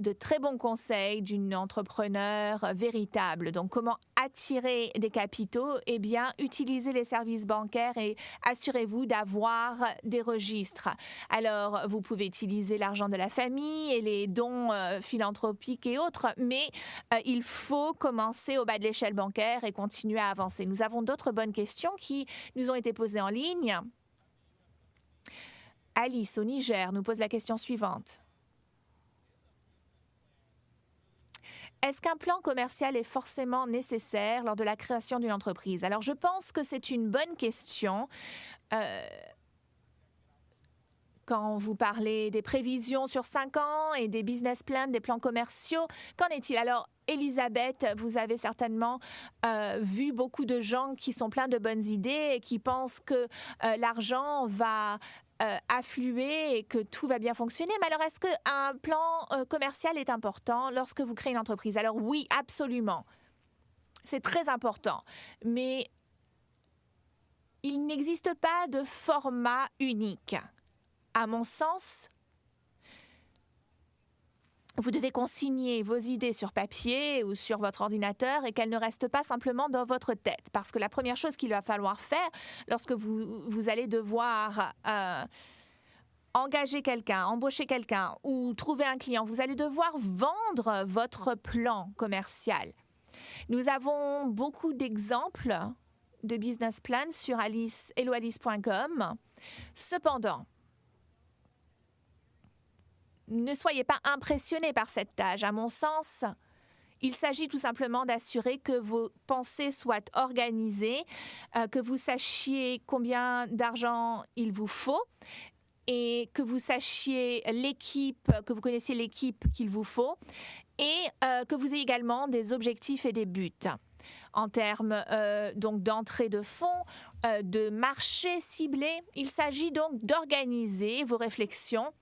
de très bons conseils d'une entrepreneur véritable. Donc, comment attirer des capitaux? Eh bien, utilisez les services bancaires et assurez-vous d'avoir des registres. Alors, vous pouvez utiliser l'argent de la famille et les dons euh, philanthropiques et autres, mais euh, il faut commencer au bas de l'échelle bancaire et continuer à avancer. Nous avons d'autres bonnes questions qui nous ont été posées en ligne. Alice, au Niger, nous pose la question suivante. Est-ce qu'un plan commercial est forcément nécessaire lors de la création d'une entreprise? Alors, je pense que c'est une bonne question. Euh, quand vous parlez des prévisions sur cinq ans et des business plans, des plans commerciaux, qu'en est-il? Alors, Elisabeth, vous avez certainement euh, vu beaucoup de gens qui sont pleins de bonnes idées et qui pensent que euh, l'argent va euh, affluer et que tout va bien fonctionner. Mais alors, est-ce qu'un plan euh, commercial est important lorsque vous créez une entreprise? Alors oui, absolument. C'est très important. Mais il n'existe pas de format unique. À mon sens, vous devez consigner vos idées sur papier ou sur votre ordinateur et qu'elles ne restent pas simplement dans votre tête. Parce que la première chose qu'il va falloir faire lorsque vous, vous allez devoir euh, engager quelqu'un, embaucher quelqu'un ou trouver un client, vous allez devoir vendre votre plan commercial. Nous avons beaucoup d'exemples de business plan sur alice, Cependant, ne soyez pas impressionnés par cette tâche. À mon sens, il s'agit tout simplement d'assurer que vos pensées soient organisées, euh, que vous sachiez combien d'argent il vous faut et que vous sachiez l'équipe, que vous connaissiez l'équipe qu'il vous faut et euh, que vous ayez également des objectifs et des buts. en termes donc d'entrée de fonds, de marché ciblé. Il s'agit donc d'organiser vos réflexions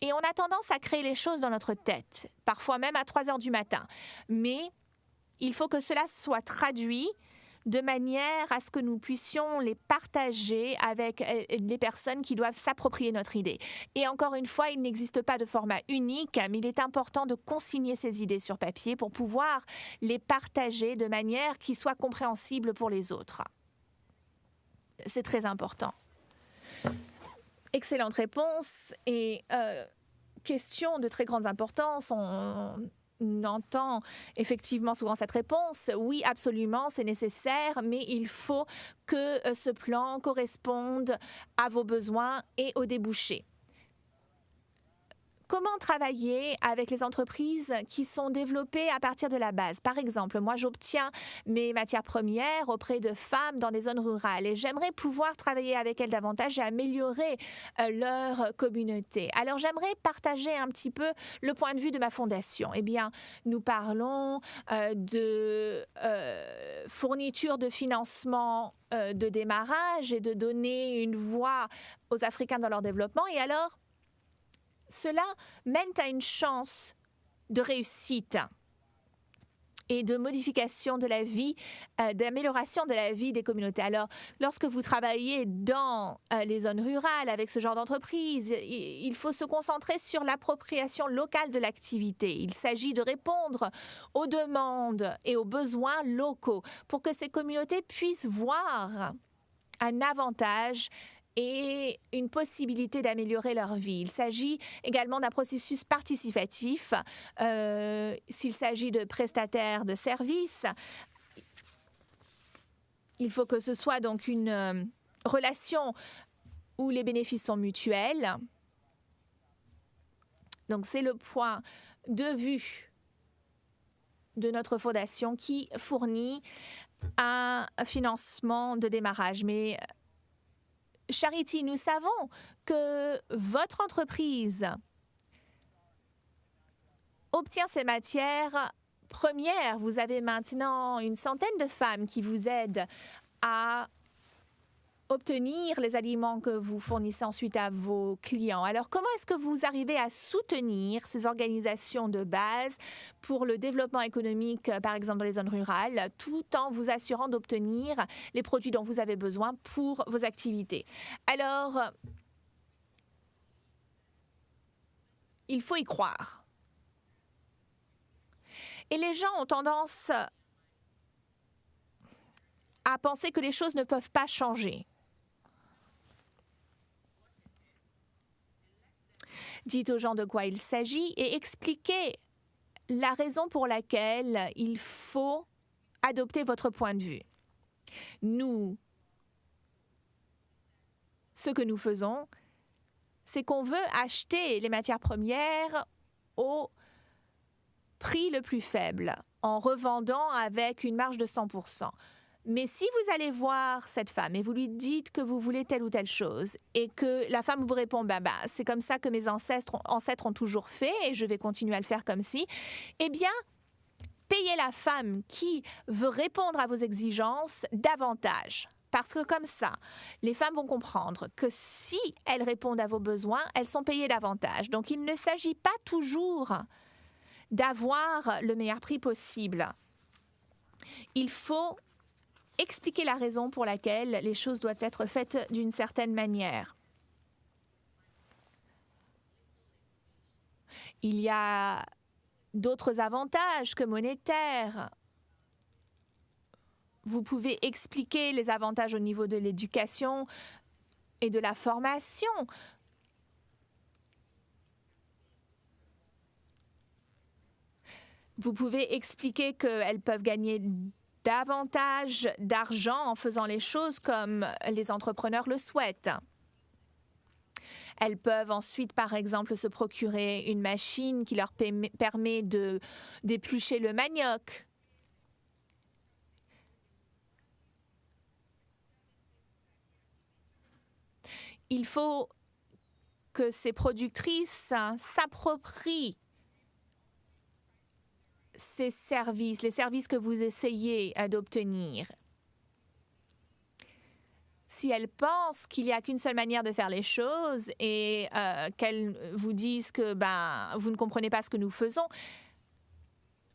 et on a tendance à créer les choses dans notre tête, parfois même à 3 heures du matin. Mais il faut que cela soit traduit de manière à ce que nous puissions les partager avec euh, les personnes qui doivent s'approprier notre idée. Et encore une fois, il n'existe pas de format unique, mais il est important de consigner ces idées sur papier pour pouvoir les partager de manière qui soit compréhensible pour les autres. C'est très important. Excellente réponse et euh, question de très grande importance. On, entend effectivement souvent cette réponse. Oui, absolument, c'est nécessaire, mais il faut que euh, ce plan corresponde à vos besoins et aux débouchés. Comment travailler avec les entreprises qui sont développées à partir de la base? Par exemple, moi, j'obtiens mes matières premières auprès de femmes dans des zones rurales et j'aimerais pouvoir travailler avec elles davantage et améliorer euh, leur communauté. Alors, j'aimerais partager un petit peu le point de vue de ma fondation. Eh bien, nous parlons euh, de euh, fourniture de financement de démarrage et de donner une voix aux Africains dans leur développement. Et alors, cela mène à une chance de réussite et de modification de la vie, euh, d'amélioration de la vie des communautés. Alors, lorsque vous travaillez dans euh, les zones rurales avec ce genre d'entreprise, il faut se concentrer sur l'appropriation locale de l'activité. Il s'agit de répondre aux demandes et aux besoins locaux pour que ces communautés puissent voir un avantage et une possibilité d'améliorer leur vie. Il s'agit également d'un processus participatif. Euh, s'il s'agit de prestataires de services, il faut que ce soit donc une euh, relation où les bénéfices sont mutuels. Donc c'est le point de vue de notre fondation qui fournit un financement de démarrage. Mais Charity, nous savons que votre entreprise obtient ces matières premières. Vous avez maintenant une centaine de femmes qui vous aident à obtenir les aliments que vous fournissez ensuite à vos clients. Alors, comment est-ce que vous arrivez à soutenir ces organisations de base pour le développement économique, par exemple dans les zones rurales, tout en vous assurant d'obtenir les produits dont vous avez besoin pour vos activités? Alors, il faut y croire. Et les gens ont tendance à penser que les choses ne peuvent pas changer. Dites aux gens de quoi il s'agit et expliquez la raison pour laquelle il faut adopter votre point de vue. Nous, ce que nous faisons, c'est qu'on veut acheter les matières premières au prix le plus faible en revendant avec une marge de 100 mais si vous allez voir cette femme et vous lui dites que vous voulez telle ou telle chose et que la femme vous répond bah, bah c'est comme ça que mes ancêtres, ancêtres ont toujours fait et je vais continuer à le faire comme si, eh bien payez la femme qui veut répondre à vos exigences davantage. Parce que comme ça, les femmes vont comprendre que si elles répondent à vos besoins, elles sont payées davantage. Donc il ne s'agit pas toujours d'avoir le meilleur prix possible. Il faut expliquer la raison pour laquelle les choses doivent être faites d'une certaine manière. Il y a d'autres avantages que monétaires. Vous pouvez expliquer les avantages au niveau de l'éducation et de la formation. Vous pouvez expliquer qu'elles peuvent gagner davantage d'argent en faisant les choses comme les entrepreneurs le souhaitent. Elles peuvent ensuite, par exemple, se procurer une machine qui leur permet d'éplucher le manioc. Il faut que ces productrices s'approprient ces services, les services que vous essayez d'obtenir. Si elles pensent qu'il n'y a qu'une seule manière de faire les choses et qu'elles vous disent que ben, vous ne comprenez pas ce que nous faisons,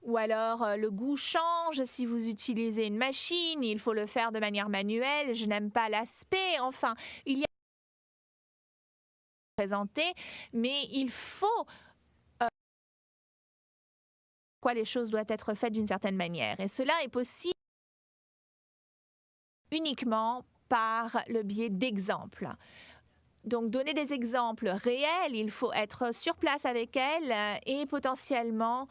ou alors le goût change si vous utilisez une machine, il faut le faire de manière manuelle, je n'aime pas l'aspect, enfin, il y a présenter, mais il faut quoi les choses doivent être faites d'une certaine manière. Et cela est possible uniquement par le biais d'exemples. Donc, donner des exemples réels, il faut être sur place avec elles et potentiellement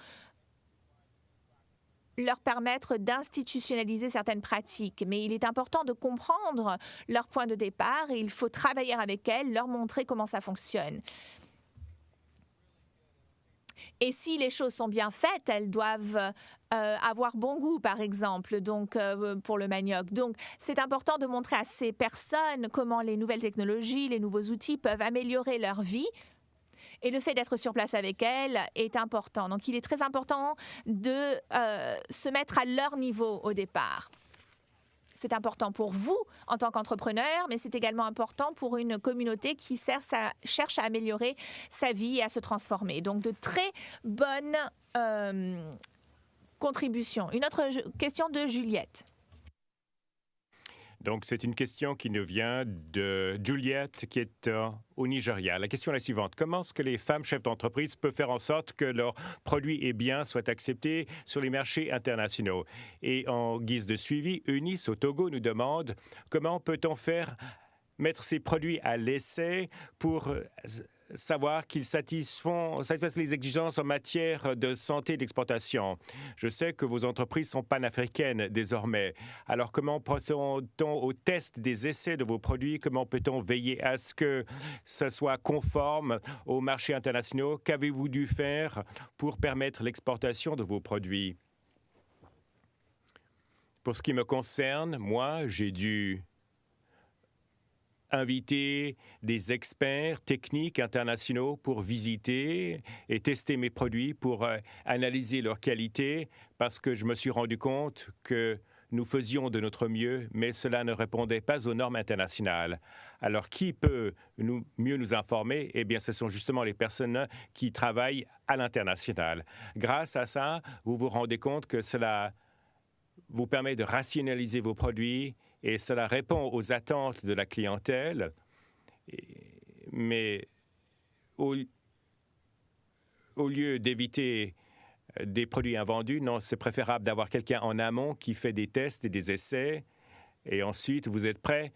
leur permettre d'institutionnaliser certaines pratiques. Mais il est important de comprendre leur point de départ et il faut travailler avec elles, leur montrer comment ça fonctionne. Et si les choses sont bien faites, elles doivent euh, avoir bon goût, par exemple, donc euh, pour le manioc. Donc, c'est important de montrer à ces personnes comment les nouvelles technologies, les nouveaux outils peuvent améliorer leur vie. Et le fait d'être sur place avec elles est important. Donc, il est très important de euh, se mettre à leur niveau au départ. C'est important pour vous en tant qu'entrepreneur, mais c'est également important pour une communauté qui cherche à améliorer sa vie et à se transformer. Donc, de très bonnes euh, contributions. Une autre question de Juliette. Donc, c'est une question qui nous vient de Juliette, qui est euh, au Nigeria. La question est la suivante. Comment est-ce que les femmes chefs d'entreprise peuvent faire en sorte que leurs produits et biens soient acceptés sur les marchés internationaux? Et en guise de suivi, Eunice au Togo nous demande comment peut-on faire mettre ces produits à l'essai pour euh, savoir qu'ils satisfont, les exigences en matière de santé d'exportation. Je sais que vos entreprises sont panafricaines désormais. Alors, comment procède-t-on au test des essais de vos produits? Comment peut-on veiller à ce que ce soit conforme aux marchés internationaux? Qu'avez-vous dû faire pour permettre l'exportation de vos produits? Pour ce qui me concerne, moi, j'ai dû inviter des experts techniques internationaux pour visiter et tester mes produits, pour euh, analyser leur qualité, parce que je me suis rendu compte que nous faisions de notre mieux, mais cela ne répondait pas aux normes internationales. Alors, qui peut nous, mieux nous informer? Eh bien, ce sont justement les personnes qui travaillent à l'international. Grâce à ça, vous vous rendez compte que cela vous permet de rationaliser vos produits et cela répond aux attentes de la clientèle. Mais au, lieu d'éviter euh, des produits invendus, non, c'est préférable d'avoir quelqu'un en amont qui fait des tests et des essais, et ensuite vous êtes prêt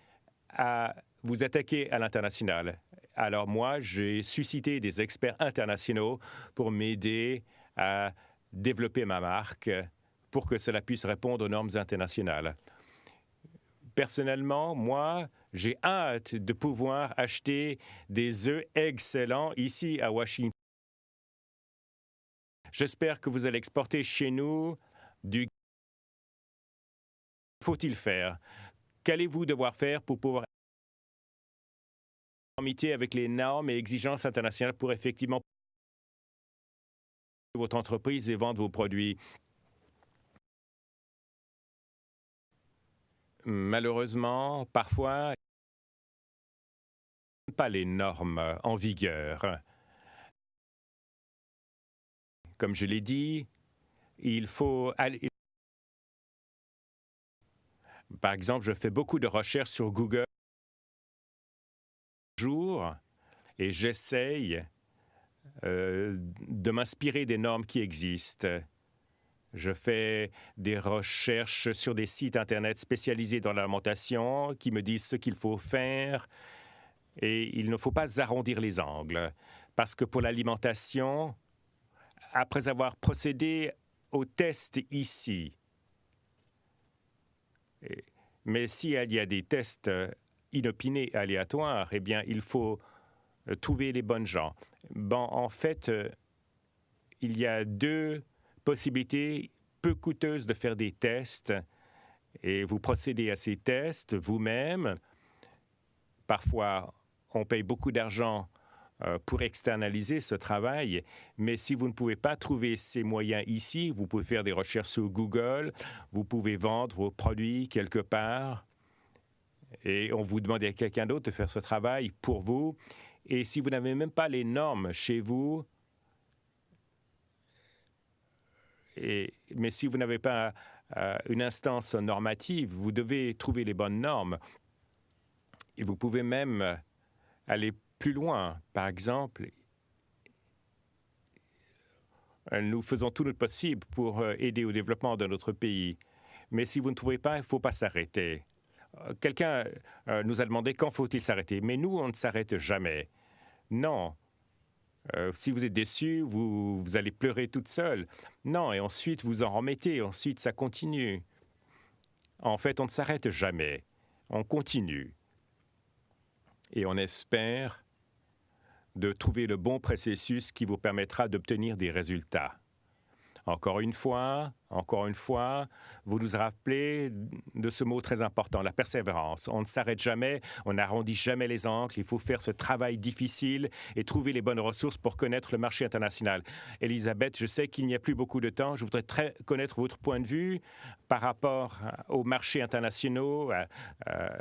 à vous attaquer à l'international. Alors moi, j'ai suscité des experts internationaux pour m'aider à développer ma marque pour que cela puisse répondre aux normes internationales. Personnellement, moi, j'ai hâte de pouvoir acheter des œufs excellents ici à Washington. J'espère que vous allez exporter chez nous du... Faut-il faire? Qu'allez-vous devoir faire pour pouvoir avec les normes et exigences internationales pour effectivement votre entreprise et vendre vos produits? Malheureusement, parfois, pas les normes en vigueur. Comme je l'ai dit, il faut aller... Par exemple, je fais beaucoup de recherches sur Google jour et j'essaye euh, de m'inspirer des normes qui existent. Je fais des recherches sur des sites Internet spécialisés dans l'alimentation qui me disent ce qu'il faut faire. Et il ne faut pas arrondir les angles. Parce que pour l'alimentation, après avoir procédé au test ici, mais s'il y a des tests inopinés, aléatoires, eh bien, il faut euh, trouver les bonnes gens. Bon, en fait, euh, il y a deux possibilité peu coûteuse de faire des tests et vous procédez à ces tests vous-même. Parfois, on paye beaucoup d'argent euh, pour externaliser ce travail. Mais si vous ne pouvez pas trouver ces moyens ici, vous pouvez faire des recherches sur Google, vous pouvez vendre vos produits quelque part et on vous demande à quelqu'un d'autre de faire ce travail pour vous. Et si vous n'avez même pas les normes chez vous, mais si vous n'avez pas euh, une instance normative, vous devez trouver les bonnes normes. Et vous pouvez même aller plus loin. Par exemple, nous faisons tout notre possible pour euh, aider au développement de notre pays. Mais si vous ne trouvez pas, il ne faut pas s'arrêter. Euh, quelqu'un nous a demandé quand faut-il s'arrêter? Mais nous, on ne s'arrête jamais. Non. Si vous êtes déçu, vous, vous allez pleurer toute seule. Non, et ensuite vous en remettez, ensuite ça continue. En fait, on ne s'arrête jamais. On continue. Et on espère de trouver le bon processus qui vous permettra d'obtenir des résultats. Encore une fois, encore une fois, vous nous rappelez de ce mot très important, la persévérance. On ne s'arrête jamais, on n'arrondit jamais les angles, il faut faire ce travail difficile et trouver les bonnes ressources pour connaître le marché international. Elisabeth, je sais qu'il n'y a plus beaucoup de temps, je voudrais connaître votre point de vue par rapport aux marchés internationaux, à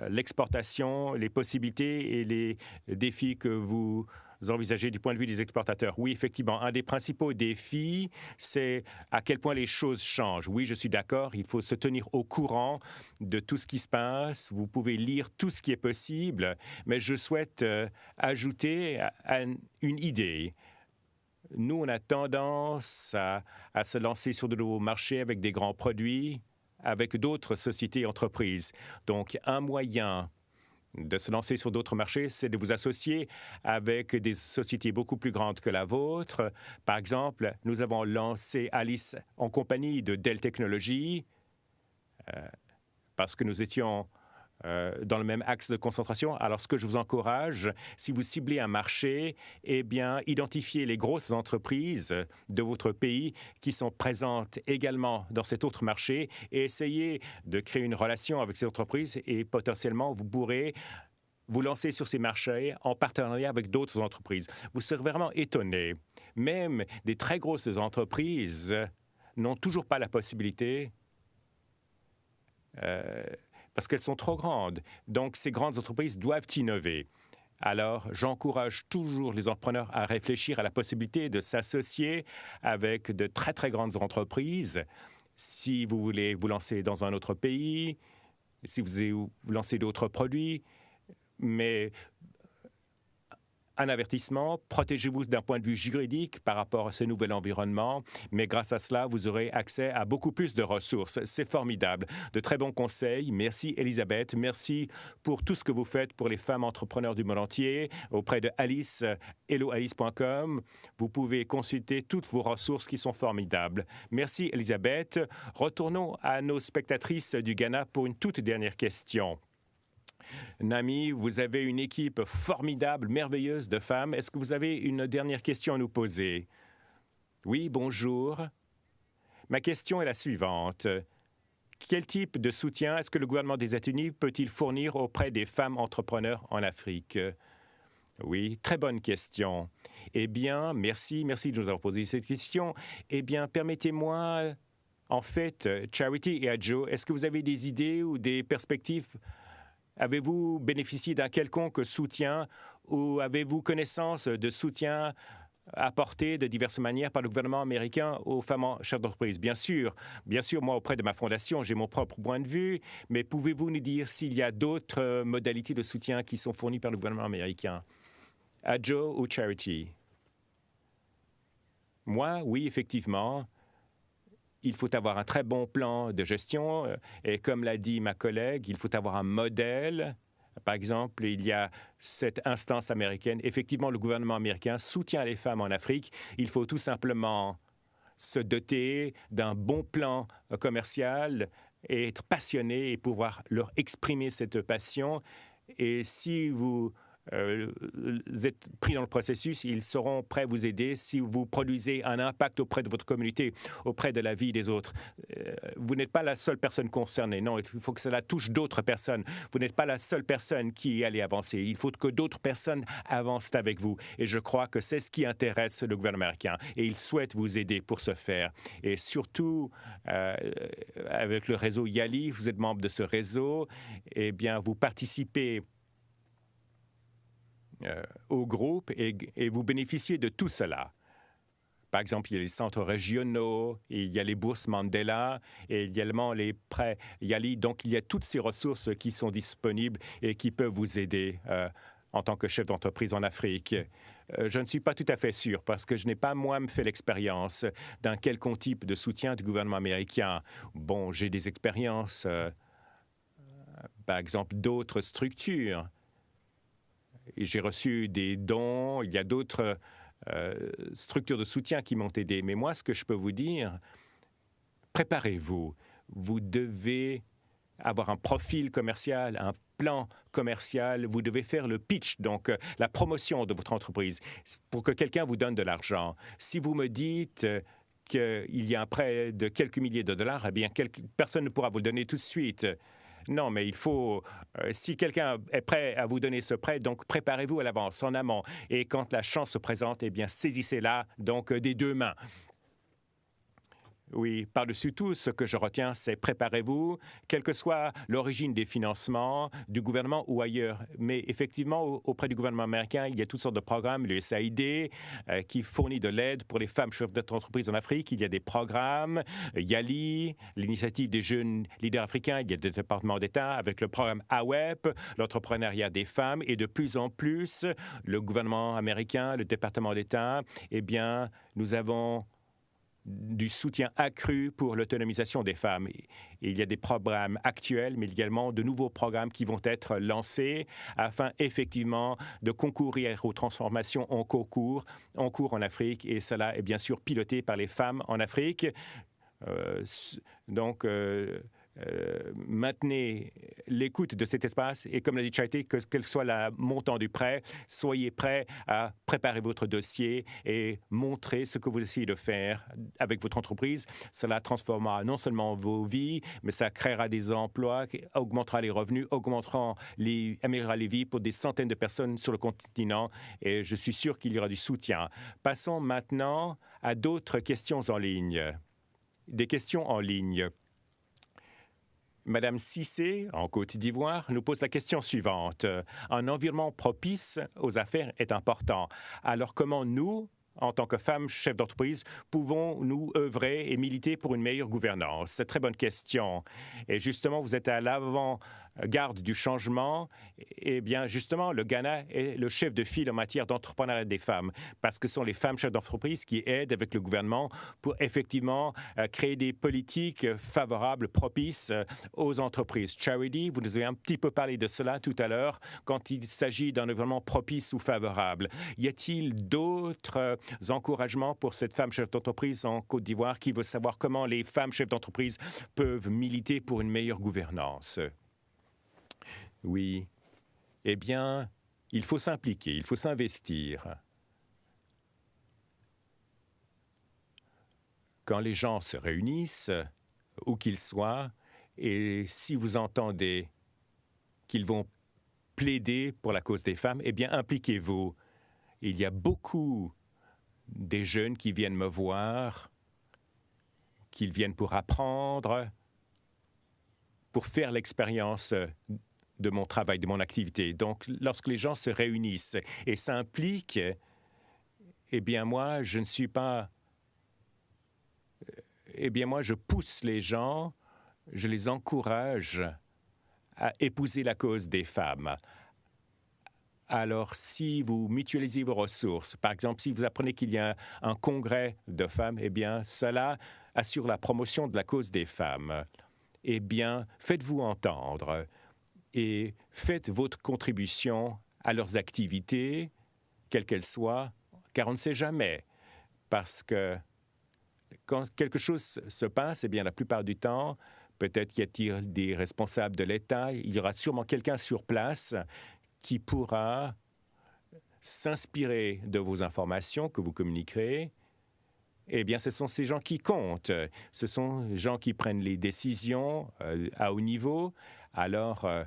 l'exportation, les possibilités et les défis que vous envisagez du point de vue des exportateurs. Oui, effectivement, un des principaux défis, c'est à quel point les choses changent. Oui, je suis d'accord, il faut se tenir au courant de tout ce qui se passe. Vous pouvez lire tout ce qui est possible, mais je souhaite euh, ajouter une idée. Nous, on a tendance à, à se lancer sur de nouveaux marchés avec des grands produits, avec d'autres sociétés et entreprises. Donc, un moyen de se lancer sur d'autres marchés, c'est de vous associer avec des sociétés beaucoup plus grandes que la vôtre. Par exemple, nous avons lancé Alice en compagnie de Dell Technologies euh, parce que nous étions euh, dans le même axe de concentration. Alors, ce que je vous encourage, si vous ciblez un marché, eh bien, identifiez les grosses entreprises de votre pays qui sont présentes également dans cet autre marché et essayez de créer une relation avec ces entreprises et potentiellement, vous pourrez vous lancer sur ces marchés en partenariat avec d'autres entreprises. Vous serez vraiment étonné. Même des très grosses entreprises n'ont toujours pas la possibilité euh, parce qu'elles sont trop grandes. Donc, ces grandes entreprises doivent innover. Alors, j'encourage toujours les entrepreneurs à réfléchir à la possibilité de s'associer avec de très, très grandes entreprises. Si vous voulez vous lancer dans un autre pays, si vous voulez vous lancer d'autres produits, mais un avertissement, protégez-vous d'un point de vue juridique par rapport à ce nouvel environnement, mais grâce à cela, vous aurez accès à beaucoup plus de ressources. C'est formidable. De très bons conseils. Merci Elisabeth. Merci pour tout ce que vous faites pour les femmes entrepreneurs du monde entier auprès de Alice, helloalice.com. Vous pouvez consulter toutes vos ressources qui sont formidables. Merci Elisabeth. Retournons à nos spectatrices du Ghana pour une toute dernière question. Nami, vous avez une équipe formidable, merveilleuse de femmes. Est-ce que vous avez une dernière question à nous poser? Oui, bonjour. Ma question est la suivante. Quel type de soutien est-ce que le gouvernement des États-Unis peut-il fournir auprès des femmes entrepreneurs en Afrique? Oui, très bonne question. Eh bien, merci, merci de nous avoir posé cette question. Eh bien, permettez-moi, en fait, Charity et Adjo, est-ce que vous avez des idées ou des perspectives Avez-vous bénéficié d'un quelconque soutien ou avez-vous connaissance de soutien apporté de diverses manières par le gouvernement américain aux femmes chefs d'entreprise? Bien sûr, bien sûr, moi, auprès de ma fondation, j'ai mon propre point de vue, mais pouvez-vous nous dire s'il y a d'autres euh, modalités de soutien qui sont fournies par le gouvernement américain? Joe ou Charity? Moi, oui, effectivement il faut avoir un très bon plan de gestion. Euh, et comme l'a dit ma collègue, il faut avoir un modèle. Par exemple, il y a cette instance américaine. Effectivement, le gouvernement américain soutient les femmes en Afrique. Il faut tout simplement se doter d'un bon plan euh, commercial et être passionné et pouvoir leur exprimer cette passion. Et si vous euh, êtes pris dans le processus, ils seront prêts à vous aider si vous produisez un impact auprès de votre communauté, auprès de la vie des autres. Euh, vous n'êtes pas la seule personne concernée. Non, il faut que cela touche d'autres personnes. Vous n'êtes pas la seule personne qui allait avancer. Il faut que d'autres personnes avancent avec vous. Et je crois que c'est ce qui intéresse le gouvernement américain. Et il souhaite vous aider pour ce faire. Et surtout, euh, avec le réseau YALI, vous êtes membre de ce réseau, eh bien, vous participez au groupe et, vous bénéficiez de tout cela. Par exemple, il y a les centres régionaux, il y a les bourses Mandela, et également les prêts Yali. Donc, il y a toutes ces ressources qui sont disponibles et qui peuvent vous aider euh, en tant que chef d'entreprise en Afrique. Euh, je ne suis pas tout à fait sûr parce que je n'ai pas moi-même fait l'expérience d'un quelconque type de soutien du gouvernement américain. Bon, j'ai des expériences, par exemple, d'autres structures j'ai reçu des dons, il y a d'autres euh, structures de soutien qui m'ont aidé. Mais moi, ce que je peux vous dire, préparez-vous. Vous devez avoir un profil commercial, un plan commercial, vous devez faire le pitch, donc euh, la promotion de votre entreprise, pour que quelqu'un vous donne de l'argent. Si vous me dites euh, qu'il y a un prêt de quelques milliers de dollars, eh bien, personne ne pourra vous le donner tout de suite. Non, mais il faut, euh, si quelqu'un est prêt à vous donner ce prêt, donc préparez-vous à l'avance, en amont. Et quand la chance se présente, eh bien, saisissez-la, donc, euh, des deux mains. Oui, par-dessus tout, ce que je retiens, c'est préparez-vous, quelle que soit l'origine des financements du gouvernement ou ailleurs. Mais effectivement, auprès du gouvernement américain, il y a toutes sortes de programmes, le SAID, euh, qui fournit de l'aide pour les femmes chefs d'entreprise en Afrique. Il y a des programmes, YALI, l'initiative des jeunes leaders africains, il y a des départements d'État avec le programme AWEP, l'entrepreneuriat des femmes, et de plus en plus, le gouvernement américain, le département d'État, eh bien, nous avons du soutien accru pour l'autonomisation des femmes. il y a des programmes actuels, mais également de nouveaux programmes qui vont être lancés afin effectivement de concourir aux transformations en cours, en Afrique. Et cela est bien sûr piloté par les femmes en Afrique. Euh, donc, euh, euh, maintenez l'écoute de cet espace et comme l'a dit Charité, que, quel soit le montant du prêt, soyez prêts à préparer votre dossier et montrer ce que vous essayez de faire avec votre entreprise. Cela transformera non seulement vos vies, mais ça créera des emplois, augmentera les revenus, augmentera les, améliorera les vies pour des centaines de personnes sur le continent et je suis sûr qu'il y aura du soutien. Passons maintenant à d'autres questions en ligne. Des questions en ligne. Madame Cissé, en Côte d'Ivoire, nous pose la question suivante. Un environnement propice aux affaires est important. Alors comment nous, en tant que femmes chefs d'entreprise, pouvons-nous œuvrer et militer pour une meilleure gouvernance? C'est très bonne question. Et justement, vous êtes à l'avant garde du changement, eh bien, justement, le Ghana est le chef de file en matière d'entrepreneuriat des femmes, parce que ce sont les femmes chefs d'entreprise qui aident avec le gouvernement pour effectivement euh, créer des politiques favorables, propices euh, aux entreprises. Charity, vous nous avez un petit peu parlé de cela tout à l'heure, quand il s'agit d'un environnement propice ou favorable. Y a-t-il d'autres euh, encouragements pour cette femme chef d'entreprise en Côte d'Ivoire qui veut savoir comment les femmes chefs d'entreprise peuvent militer pour une meilleure gouvernance? Oui. Eh bien, il faut s'impliquer, il faut s'investir. Quand les gens se réunissent, où qu'ils soient, et si vous entendez qu'ils vont plaider pour la cause des femmes, eh bien, impliquez-vous. Il y a beaucoup des jeunes qui viennent me voir, qu'ils viennent pour apprendre, pour faire l'expérience de mon travail, de mon activité. Donc, lorsque les gens se réunissent et s'impliquent, eh bien, moi, je ne suis pas... Eh bien, moi, je pousse les gens, je les encourage à épouser la cause des femmes. Alors, si vous mutualisez vos ressources, par exemple, si vous apprenez qu'il y a un, congrès de femmes, eh bien, cela assure la promotion de la cause des femmes. Eh bien, faites-vous entendre et faites votre contribution à leurs activités, quelles qu'elles soient, car on ne sait jamais. Parce que quand quelque chose se passe, eh bien, la plupart du temps, peut-être qu'il y a des responsables de l'État, il y aura sûrement quelqu'un sur place qui pourra s'inspirer de vos informations que vous communiquerez, eh bien, ce sont ces gens qui comptent. Ce sont les gens qui prennent les décisions euh, à haut niveau. Alors, euh,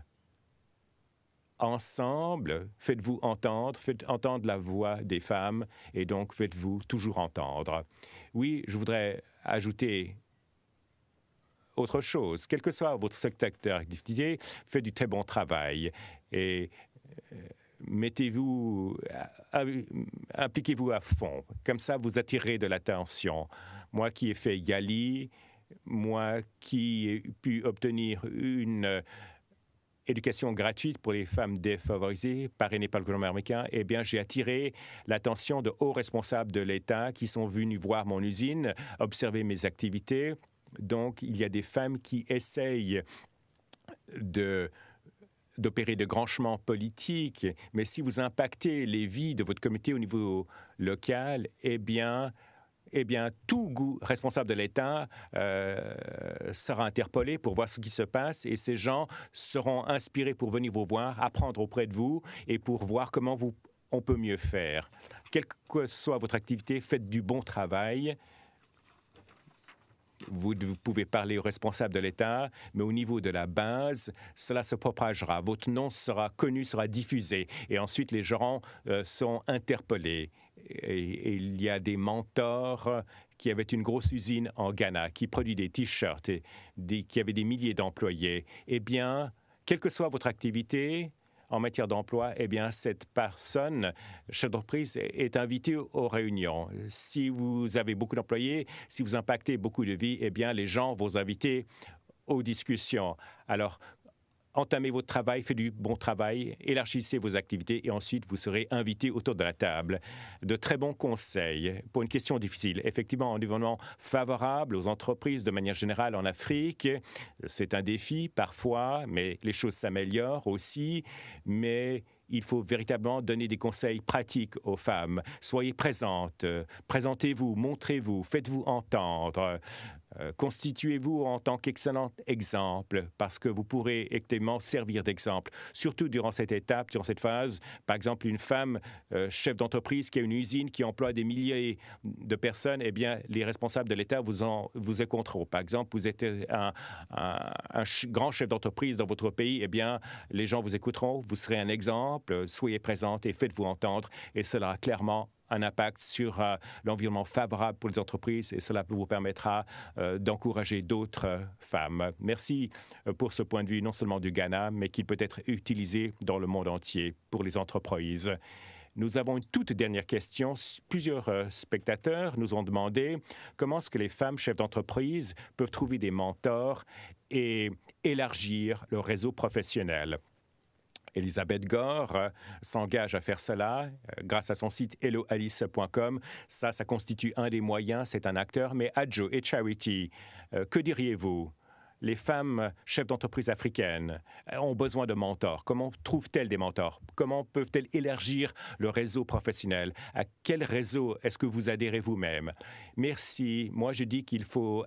ensemble, faites-vous entendre, faites entendre la voix des femmes et donc faites-vous toujours entendre. Oui, je voudrais ajouter autre chose. Quel que soit votre secteur d'activité, faites du très bon travail et euh, mettez-vous, impliquez-vous à fond. Comme ça, vous attirez de l'attention. Moi qui ai fait Yali, moi qui ai pu obtenir une euh, éducation gratuite pour les femmes défavorisées parrainée par le gouvernement américain, eh bien, j'ai attiré l'attention de hauts responsables de l'État qui sont venus voir mon usine, observer mes activités. Donc, il y a des femmes qui essayent de d'opérer de grands changements politiques, mais si vous impactez les vies de votre comité au niveau local, eh bien, eh bien, tout goût responsable de l'État euh, sera interpellé pour voir ce qui se passe et ces gens seront inspirés pour venir vous voir, apprendre auprès de vous et pour voir comment on peut mieux faire. Quelle que soit votre activité, faites du bon travail vous, pouvez parler aux responsables de l'État, mais au niveau de la base, cela se propagera. Votre nom sera connu, sera diffusé, et ensuite les gens euh, sont interpellés. Il y a des mentors qui avaient une grosse usine en Ghana, qui produit des t-shirts, et qui avait des milliers d'employés. Eh bien, quelle que soit votre activité, en matière d'emploi, eh bien, cette personne, chef d'entreprise, est invitée aux réunions. Si vous avez beaucoup d'employés, si vous impactez beaucoup de vies, eh bien, les gens vont vous inviter aux discussions. Alors, entamez votre travail, faites du bon travail, élargissez vos activités et ensuite vous serez invité autour de la table. De très bons conseils pour une question difficile. Effectivement, un environnement favorable aux entreprises de manière générale en Afrique, c'est un défi parfois, mais les choses s'améliorent aussi. Mais il faut véritablement donner des conseils pratiques aux femmes. Soyez présentes, présentez-vous, montrez-vous, faites-vous entendre. Euh, constituez-vous en tant qu'excellent exemple parce que vous pourrez effectivement servir d'exemple, surtout durant cette étape, durant cette phase. Par exemple, une femme euh, chef d'entreprise qui a une usine qui emploie des milliers de personnes, eh bien, les responsables de l'État vous, en, vous écouteront. Par exemple, vous êtes un, un grand chef d'entreprise dans votre pays, eh bien, les gens vous écouteront, vous serez un exemple, soyez présente et faites-vous entendre et cela clairement un impact sur euh, l'environnement favorable pour les entreprises et cela vous permettra euh, d'encourager d'autres euh, femmes. Merci pour ce point de vue non seulement du Ghana, mais qui peut être utilisé dans le monde entier pour les entreprises. Nous avons une toute dernière question. Plusieurs spectateurs nous ont demandé comment est-ce que les femmes chefs d'entreprise peuvent trouver des mentors et élargir leur réseau professionnel. Elisabeth Gore euh, s'engage à faire cela euh, grâce à son site helloalice.com. Ça, ça constitue un des moyens. C'est un acteur. Mais Adjo et Charity, euh, que diriez-vous? les femmes chefs d'entreprise africaines ont besoin de mentors. Comment trouvent-elles des mentors? Comment peuvent-elles élargir le réseau professionnel? À quel réseau est-ce que vous adhérez vous-même? Merci. Moi, je dis qu'il faut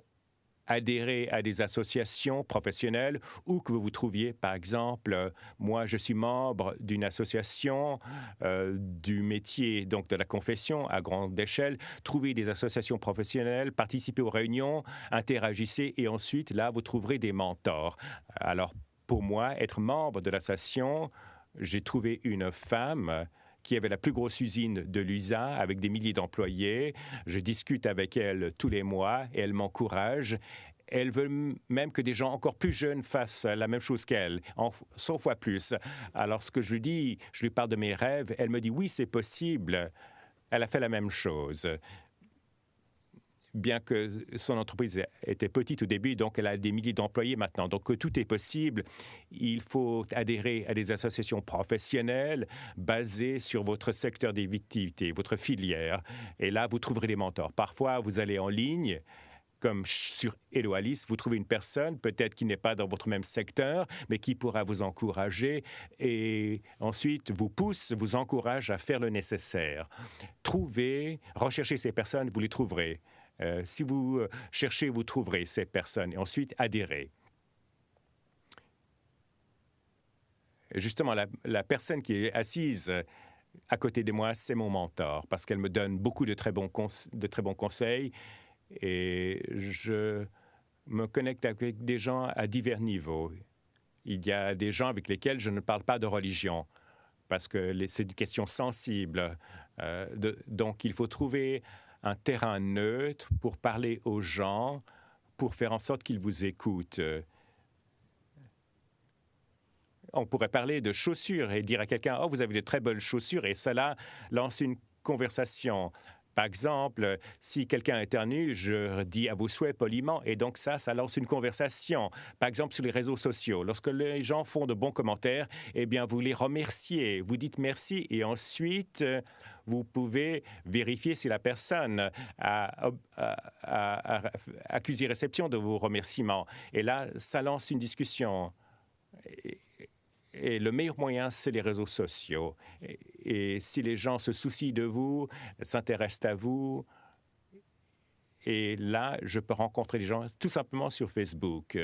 adhérer à des associations professionnelles ou que vous vous trouviez, par exemple, euh, moi, je suis membre d'une association euh, du métier, donc de la confession à grande échelle. Trouvez des associations professionnelles, participez aux réunions, interagissez et ensuite, là, vous trouverez des mentors. Alors, pour moi, être membre de l'association, j'ai trouvé une femme qui avait la plus grosse usine de l'USA avec des milliers d'employés. Je discute avec elle tous les mois et elle m'encourage. Elle veut même que des gens encore plus jeunes fassent la même chose qu'elle, 100 fois plus. Alors, ce que je lui dis, je lui parle de mes rêves, elle me dit oui, c'est possible. Elle a fait la même chose bien que son entreprise était petite au début, donc elle a des milliers d'employés maintenant. Donc tout est possible. Il faut adhérer à des associations professionnelles basées sur votre secteur d'activité, votre filière. Et là, vous trouverez des mentors. Parfois, vous allez en ligne comme sur Hello Alice, vous trouvez une personne, peut-être qui n'est pas dans votre même secteur, mais qui pourra vous encourager et ensuite vous pousse, vous encourage à faire le nécessaire. Trouvez, recherchez ces personnes, vous les trouverez. Euh, si vous euh, cherchez, vous trouverez ces personnes et ensuite adhérez. Justement, la, personne qui est assise à côté de moi, c'est mon mentor parce qu'elle me donne beaucoup de très, bons conseils et je me connecte avec des gens à divers niveaux. Il y a des gens avec lesquels je ne parle pas de religion parce que c'est une question sensible. Euh, donc, il faut trouver un terrain neutre pour parler aux gens, pour faire en sorte qu'ils vous écoutent. On pourrait parler de chaussures et dire à quelqu'un, oh, vous avez de très bonnes chaussures, et cela lance une conversation. Par exemple, si quelqu'un éternue, je dis à vos souhaits poliment, et donc ça, ça lance une conversation. Par exemple, sur les réseaux sociaux, lorsque les gens font de bons commentaires, eh bien, vous les remerciez, vous dites merci, et ensuite, vous pouvez vérifier si la personne a, accusé réception de vos remerciements. Et là, ça lance une discussion. Et le meilleur moyen, c'est les réseaux sociaux. Et, si les gens se soucient de vous, s'intéressent à vous, et là, je peux rencontrer les gens tout simplement sur Facebook.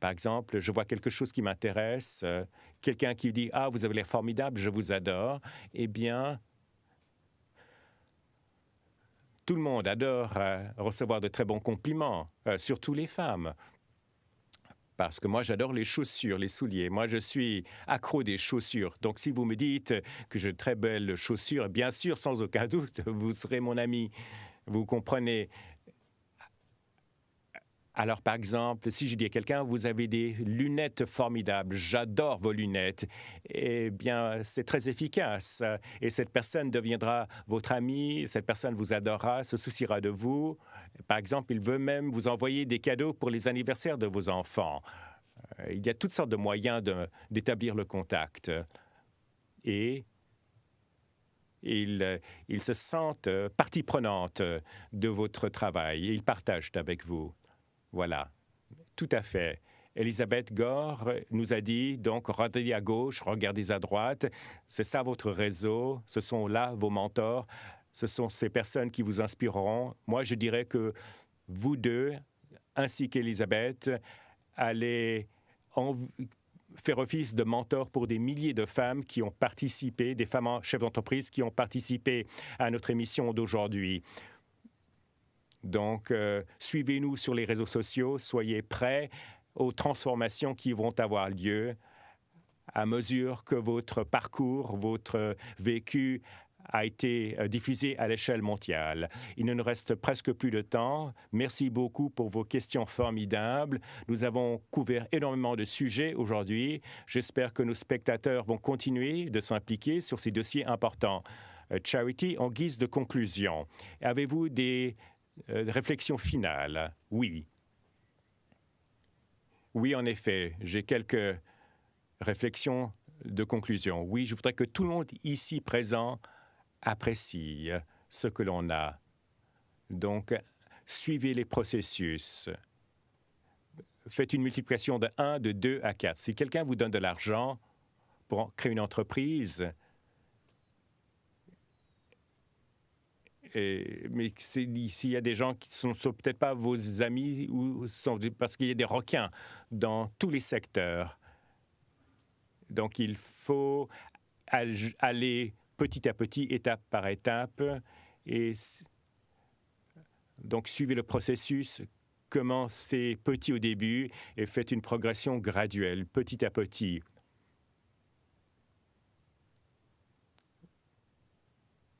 Par exemple, je vois quelque chose qui m'intéresse, quelqu'un qui dit Ah, vous avez l'air formidable, je vous adore. Eh bien, tout le monde adore euh, recevoir de très bons compliments, euh, surtout les femmes parce que moi, j'adore les chaussures, les souliers. Moi, je suis accro des chaussures. Donc, si vous me dites que j'ai de très belles chaussures, bien sûr, sans aucun doute, vous serez mon ami. Vous comprenez alors, par exemple, si je dis à quelqu'un, vous avez des lunettes formidables, j'adore vos lunettes, eh bien, c'est très efficace. Et cette personne deviendra votre ami, cette personne vous adorera, se souciera de vous. Par exemple, il veut même vous envoyer des cadeaux pour les anniversaires de vos enfants. Euh, il y a toutes sortes de moyens d'établir le contact. Et ils, ils, se sentent partie prenante de votre travail et ils partagent avec vous. Voilà, tout à fait. Elisabeth Gore nous a dit, donc, regardez à gauche, regardez à droite. C'est ça votre réseau, ce sont là vos mentors, ce sont ces personnes qui vous inspireront. Moi, je dirais que vous deux, ainsi qu'Elisabeth, allez faire office de mentor pour des milliers de femmes qui ont participé, des femmes chefs d'entreprise qui ont participé à notre émission d'aujourd'hui. Donc, euh, suivez-nous sur les réseaux sociaux, soyez prêts aux transformations qui vont avoir lieu à mesure que votre parcours, votre vécu a été euh, diffusé à l'échelle mondiale. Il ne nous reste presque plus de temps. Merci beaucoup pour vos questions formidables. Nous avons couvert énormément de sujets aujourd'hui. J'espère que nos spectateurs vont continuer de s'impliquer sur ces dossiers importants. Euh, Charity, en guise de conclusion, avez-vous des euh, réflexion finale, oui. Oui, en effet, j'ai quelques réflexions de conclusion. Oui, je voudrais que tout le monde ici présent apprécie ce que l'on a. Donc, suivez les processus. Faites une multiplication de 1, de 2 à 4. Si quelqu'un vous donne de l'argent pour créer une entreprise, mais s'il y a des gens qui ne sont, peut-être pas vos amis ou parce qu'il y a des requins dans tous les secteurs. Donc, il faut aller petit à petit, étape par étape. Et donc, suivez le processus. Commencez petit au début et faites une progression graduelle, petit à petit.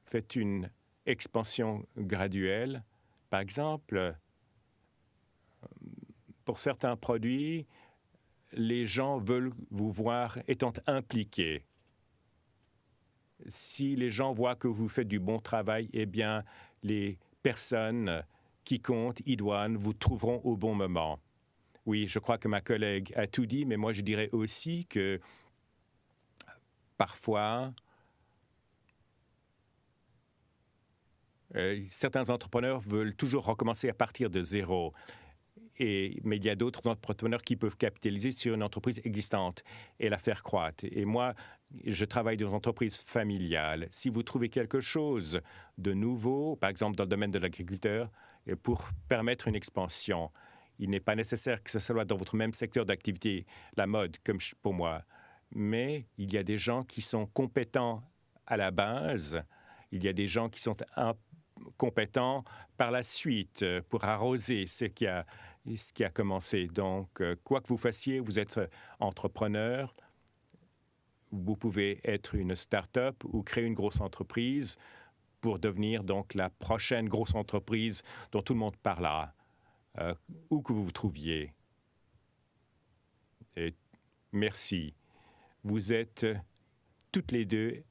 Faites une expansion graduelle. Par exemple, pour certains produits, les gens veulent vous voir étant impliqués. Si les gens voient que vous faites du bon travail, eh bien, les personnes qui comptent, idoines, vous trouveront au bon moment. Oui, je crois que ma collègue a tout dit, mais moi je dirais aussi que parfois, Euh, certains entrepreneurs veulent toujours recommencer à partir de zéro. Et, mais il y a d'autres entrepreneurs qui peuvent capitaliser sur une entreprise existante et la faire croître. Et moi, je travaille dans une entreprise familiale. Si vous trouvez quelque chose de nouveau, par exemple dans le domaine de l'agriculteur, pour permettre une expansion, il n'est pas nécessaire que ce soit dans votre même secteur d'activité, la mode, comme pour moi. Mais il y a des gens qui sont compétents à la base. Il y a des gens qui sont compétents par la suite pour arroser ce qui a, ce qui a commencé. Donc, quoi que vous fassiez, vous êtes entrepreneur, vous pouvez être une start-up ou créer une grosse entreprise pour devenir donc la prochaine grosse entreprise dont tout le monde parlera, euh, où que vous vous trouviez. Merci. Vous êtes toutes les deux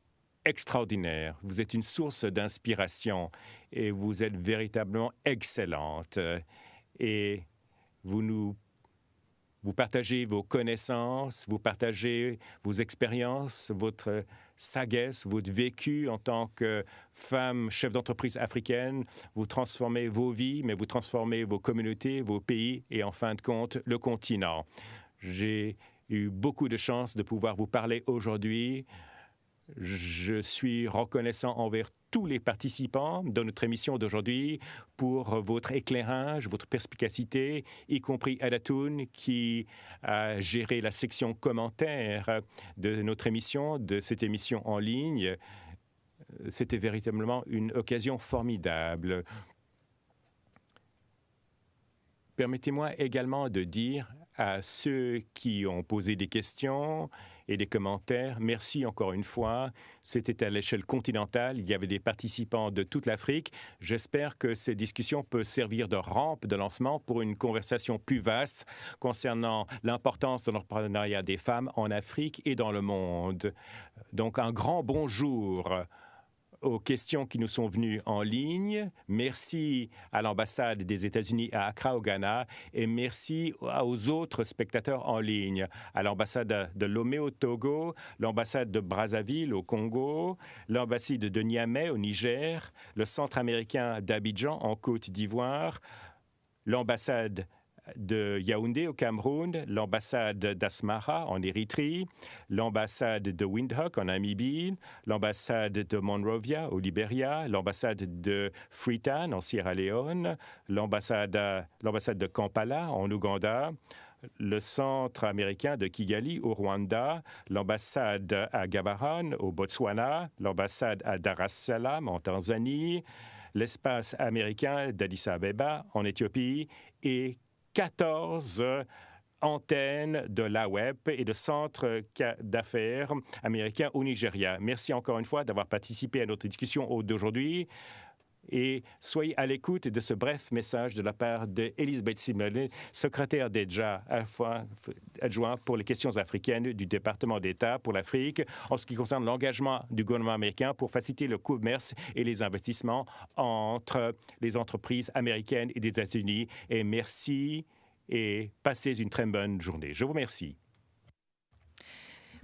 extraordinaires. Vous êtes une source d'inspiration et vous êtes véritablement excellente. Et vous nous vous partagez vos connaissances, vous partagez vos expériences, votre sagesse, votre vécu en tant que femme chef d'entreprise africaine. Vous transformez vos vies, mais vous transformez vos communautés, vos pays et en fin de compte le continent. J'ai eu beaucoup de chance de pouvoir vous parler aujourd'hui. Je suis reconnaissant envers tous les participants de notre émission d'aujourd'hui pour votre éclairage, votre perspicacité, y compris Adatoun qui a géré la section commentaires de notre émission, de cette émission en ligne. C'était véritablement une occasion formidable. Permettez-moi également de dire à ceux qui ont posé des questions et des commentaires. Merci encore une fois. C'était à l'échelle continentale. Il y avait des participants de toute l'Afrique. J'espère que ces discussions peuvent servir de rampe de lancement pour une conversation plus vaste concernant l'importance de l'entrepreneuriat des femmes en Afrique et dans le monde. Donc un grand bonjour aux questions qui nous sont venues en ligne. Merci à l'ambassade des États-Unis à Accra, au Ghana, et merci aux autres spectateurs en ligne, à l'ambassade de Lomé au Togo, l'ambassade de Brazzaville au Congo, l'ambassade de Niamey au Niger, le Centre américain d'Abidjan en Côte d'Ivoire, l'ambassade de Yaoundé au Cameroun, l'ambassade d'Asmara en Érythrée, l'ambassade de Windhoek en Namibie, l'ambassade de Monrovia au Libéria, l'ambassade de Freetown en Sierra Leone, l'ambassade de Kampala en Ouganda, le centre américain de Kigali au Rwanda, l'ambassade à Gabaran au Botswana, l'ambassade à Dar es Salaam en Tanzanie, l'espace américain d'Addis Abeba en Éthiopie et 14 antennes de la web et de centres d'affaires américains au Nigeria. Merci encore une fois d'avoir participé à notre discussion d'aujourd'hui et soyez à l'écoute de ce bref message de la part d'Elisabeth Simone, secrétaire déjà adjoint pour les questions africaines du département d'État pour l'Afrique, en ce qui concerne l'engagement du gouvernement américain pour faciliter le commerce et les investissements entre les entreprises américaines et des États-Unis. Et merci et passez une très bonne journée. Je vous remercie.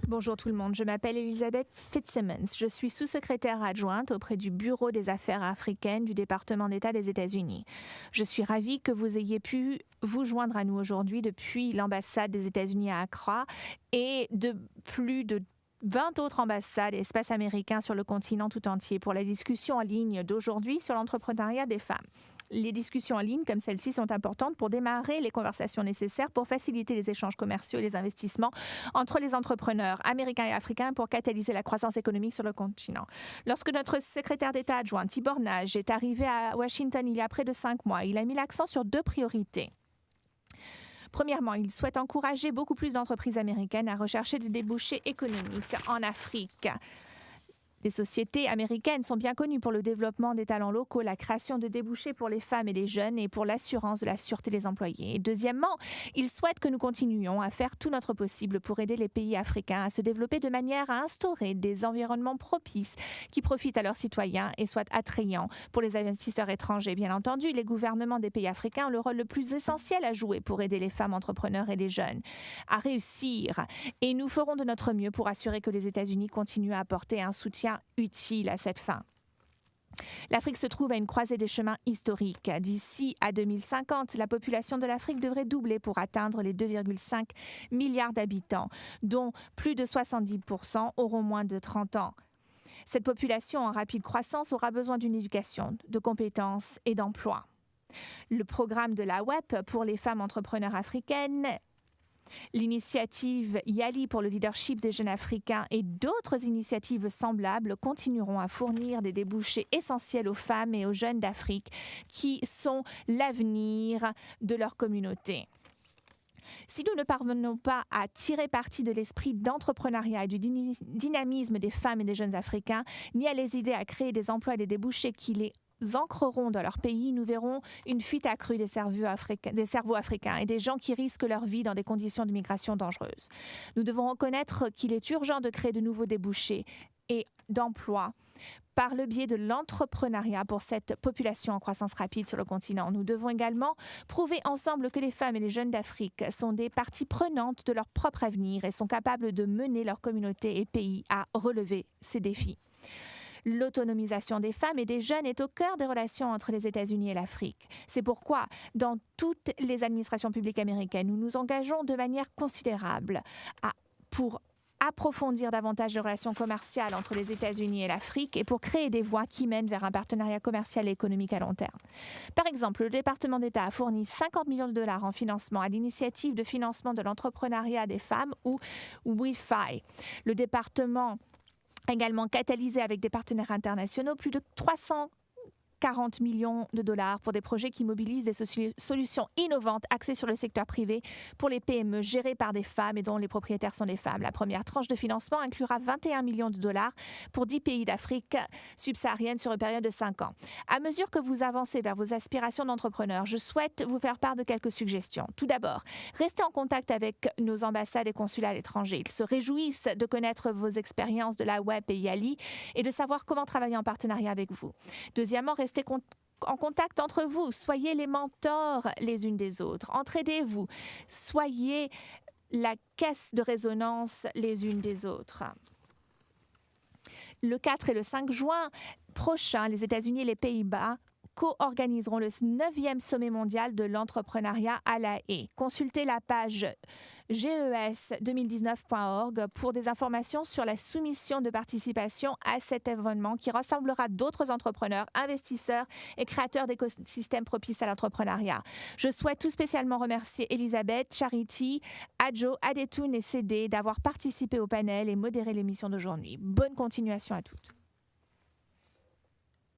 Bonjour tout le monde, je m'appelle Elisabeth Fitzsimmons. Je suis sous-secrétaire adjointe auprès du Bureau des affaires africaines du département d'État des États-Unis. Je suis ravie que vous ayez pu vous joindre à nous aujourd'hui depuis l'ambassade des États-Unis à Accra et de plus de 20 autres ambassades et espaces américains sur le continent tout entier pour la discussion en ligne d'aujourd'hui sur l'entrepreneuriat des femmes. Les discussions en ligne comme celle-ci sont importantes pour démarrer les conversations nécessaires pour faciliter les échanges commerciaux et les investissements entre les entrepreneurs américains et africains pour catalyser la croissance économique sur le continent. Lorsque notre secrétaire d'État adjoint Tibor Nage est arrivé à Washington il y a près de cinq mois, il a mis l'accent sur deux priorités. Premièrement, il souhaite encourager beaucoup plus d'entreprises américaines à rechercher des débouchés économiques en Afrique. Les sociétés américaines sont bien connues pour le développement des talents locaux, la création de débouchés pour les femmes et les jeunes et pour l'assurance de la sûreté des employés. deuxièmement, ils souhaitent que nous continuions à faire tout notre possible pour aider les pays africains à se développer de manière à instaurer des environnements propices qui profitent à leurs citoyens et soient attrayants pour les investisseurs étrangers. Bien entendu, les gouvernements des pays africains ont le rôle le plus essentiel à jouer pour aider les femmes entrepreneurs et les jeunes à réussir. Et nous ferons de notre mieux pour assurer que les États-Unis continuent à apporter un soutien utile à cette fin. L'Afrique se trouve à une croisée des chemins historiques. D'ici à 2050, la population de l'Afrique devrait doubler pour atteindre les 2,5 milliards d'habitants, dont plus de 70% auront moins de 30 ans. Cette population en rapide croissance aura besoin d'une éducation, de compétences et d'emplois. Le programme de la WEP pour les femmes entrepreneurs africaines L'initiative Yali pour le leadership des jeunes africains et d'autres initiatives semblables continueront à fournir des débouchés essentiels aux femmes et aux jeunes d'Afrique qui sont l'avenir de leur communauté. Si nous ne parvenons pas à tirer parti de l'esprit d'entrepreneuriat et du dynamisme des femmes et des jeunes Africains, ni à les aider à créer des emplois et des débouchés qui les ancreront dans leur pays, nous verrons une fuite accrue des cerveaux, africains, des cerveaux africains et des gens qui risquent leur vie dans des conditions de migration dangereuses. Nous devons reconnaître qu'il est urgent de créer de nouveaux débouchés et d'emplois par le biais de l'entrepreneuriat pour cette population en croissance rapide sur le continent. Nous devons également prouver ensemble que les femmes et les jeunes d'Afrique sont des parties prenantes de leur propre avenir et sont capables de mener leur communauté et pays à relever ces défis. L'autonomisation des femmes et des jeunes est au cœur des relations entre les États-Unis et l'Afrique. C'est pourquoi, dans toutes les administrations publiques américaines, nous nous engageons de manière considérable pour approfondir davantage les relations commerciales entre les États-Unis et l'Afrique et pour créer des voies qui mènent vers un partenariat commercial et économique à long terme. Par exemple, le département d'État a fourni 50 millions de dollars en financement à l'initiative de financement de l'entrepreneuriat des femmes ou WIFI. Le département également catalysé avec des partenaires internationaux. Plus de 300 40 millions de dollars pour des projets qui mobilisent des solutions innovantes axées sur le secteur privé pour les PME gérées par des femmes et dont les propriétaires sont des femmes. La première tranche de financement inclura 21 millions de dollars pour 10 pays d'Afrique subsaharienne sur une période de 5 ans. À mesure que vous avancez vers vos aspirations d'entrepreneur, je souhaite vous faire part de quelques suggestions. Tout d'abord, restez en contact avec nos ambassades et consulats à l'étranger. Ils se réjouissent de connaître vos expériences de la web et Yali et de savoir comment travailler en partenariat avec vous. Deuxièmement, restez restez en contact entre vous, soyez les mentors les unes des autres, entraidez-vous, soyez la caisse de résonance les unes des autres. Le 4 et le 5 juin prochain, les États-Unis et les Pays-Bas co-organiseront le 9e sommet mondial de l'entrepreneuriat à la haie. Consultez la page GES2019.org pour des informations sur la soumission de participation à cet événement qui rassemblera d'autres entrepreneurs, investisseurs et créateurs d'écosystèmes propices à l'entrepreneuriat. Je souhaite tout spécialement remercier Elisabeth, Charity, Adjo, Adetoun et CD d'avoir participé au panel et modéré l'émission d'aujourd'hui. Bonne continuation à toutes.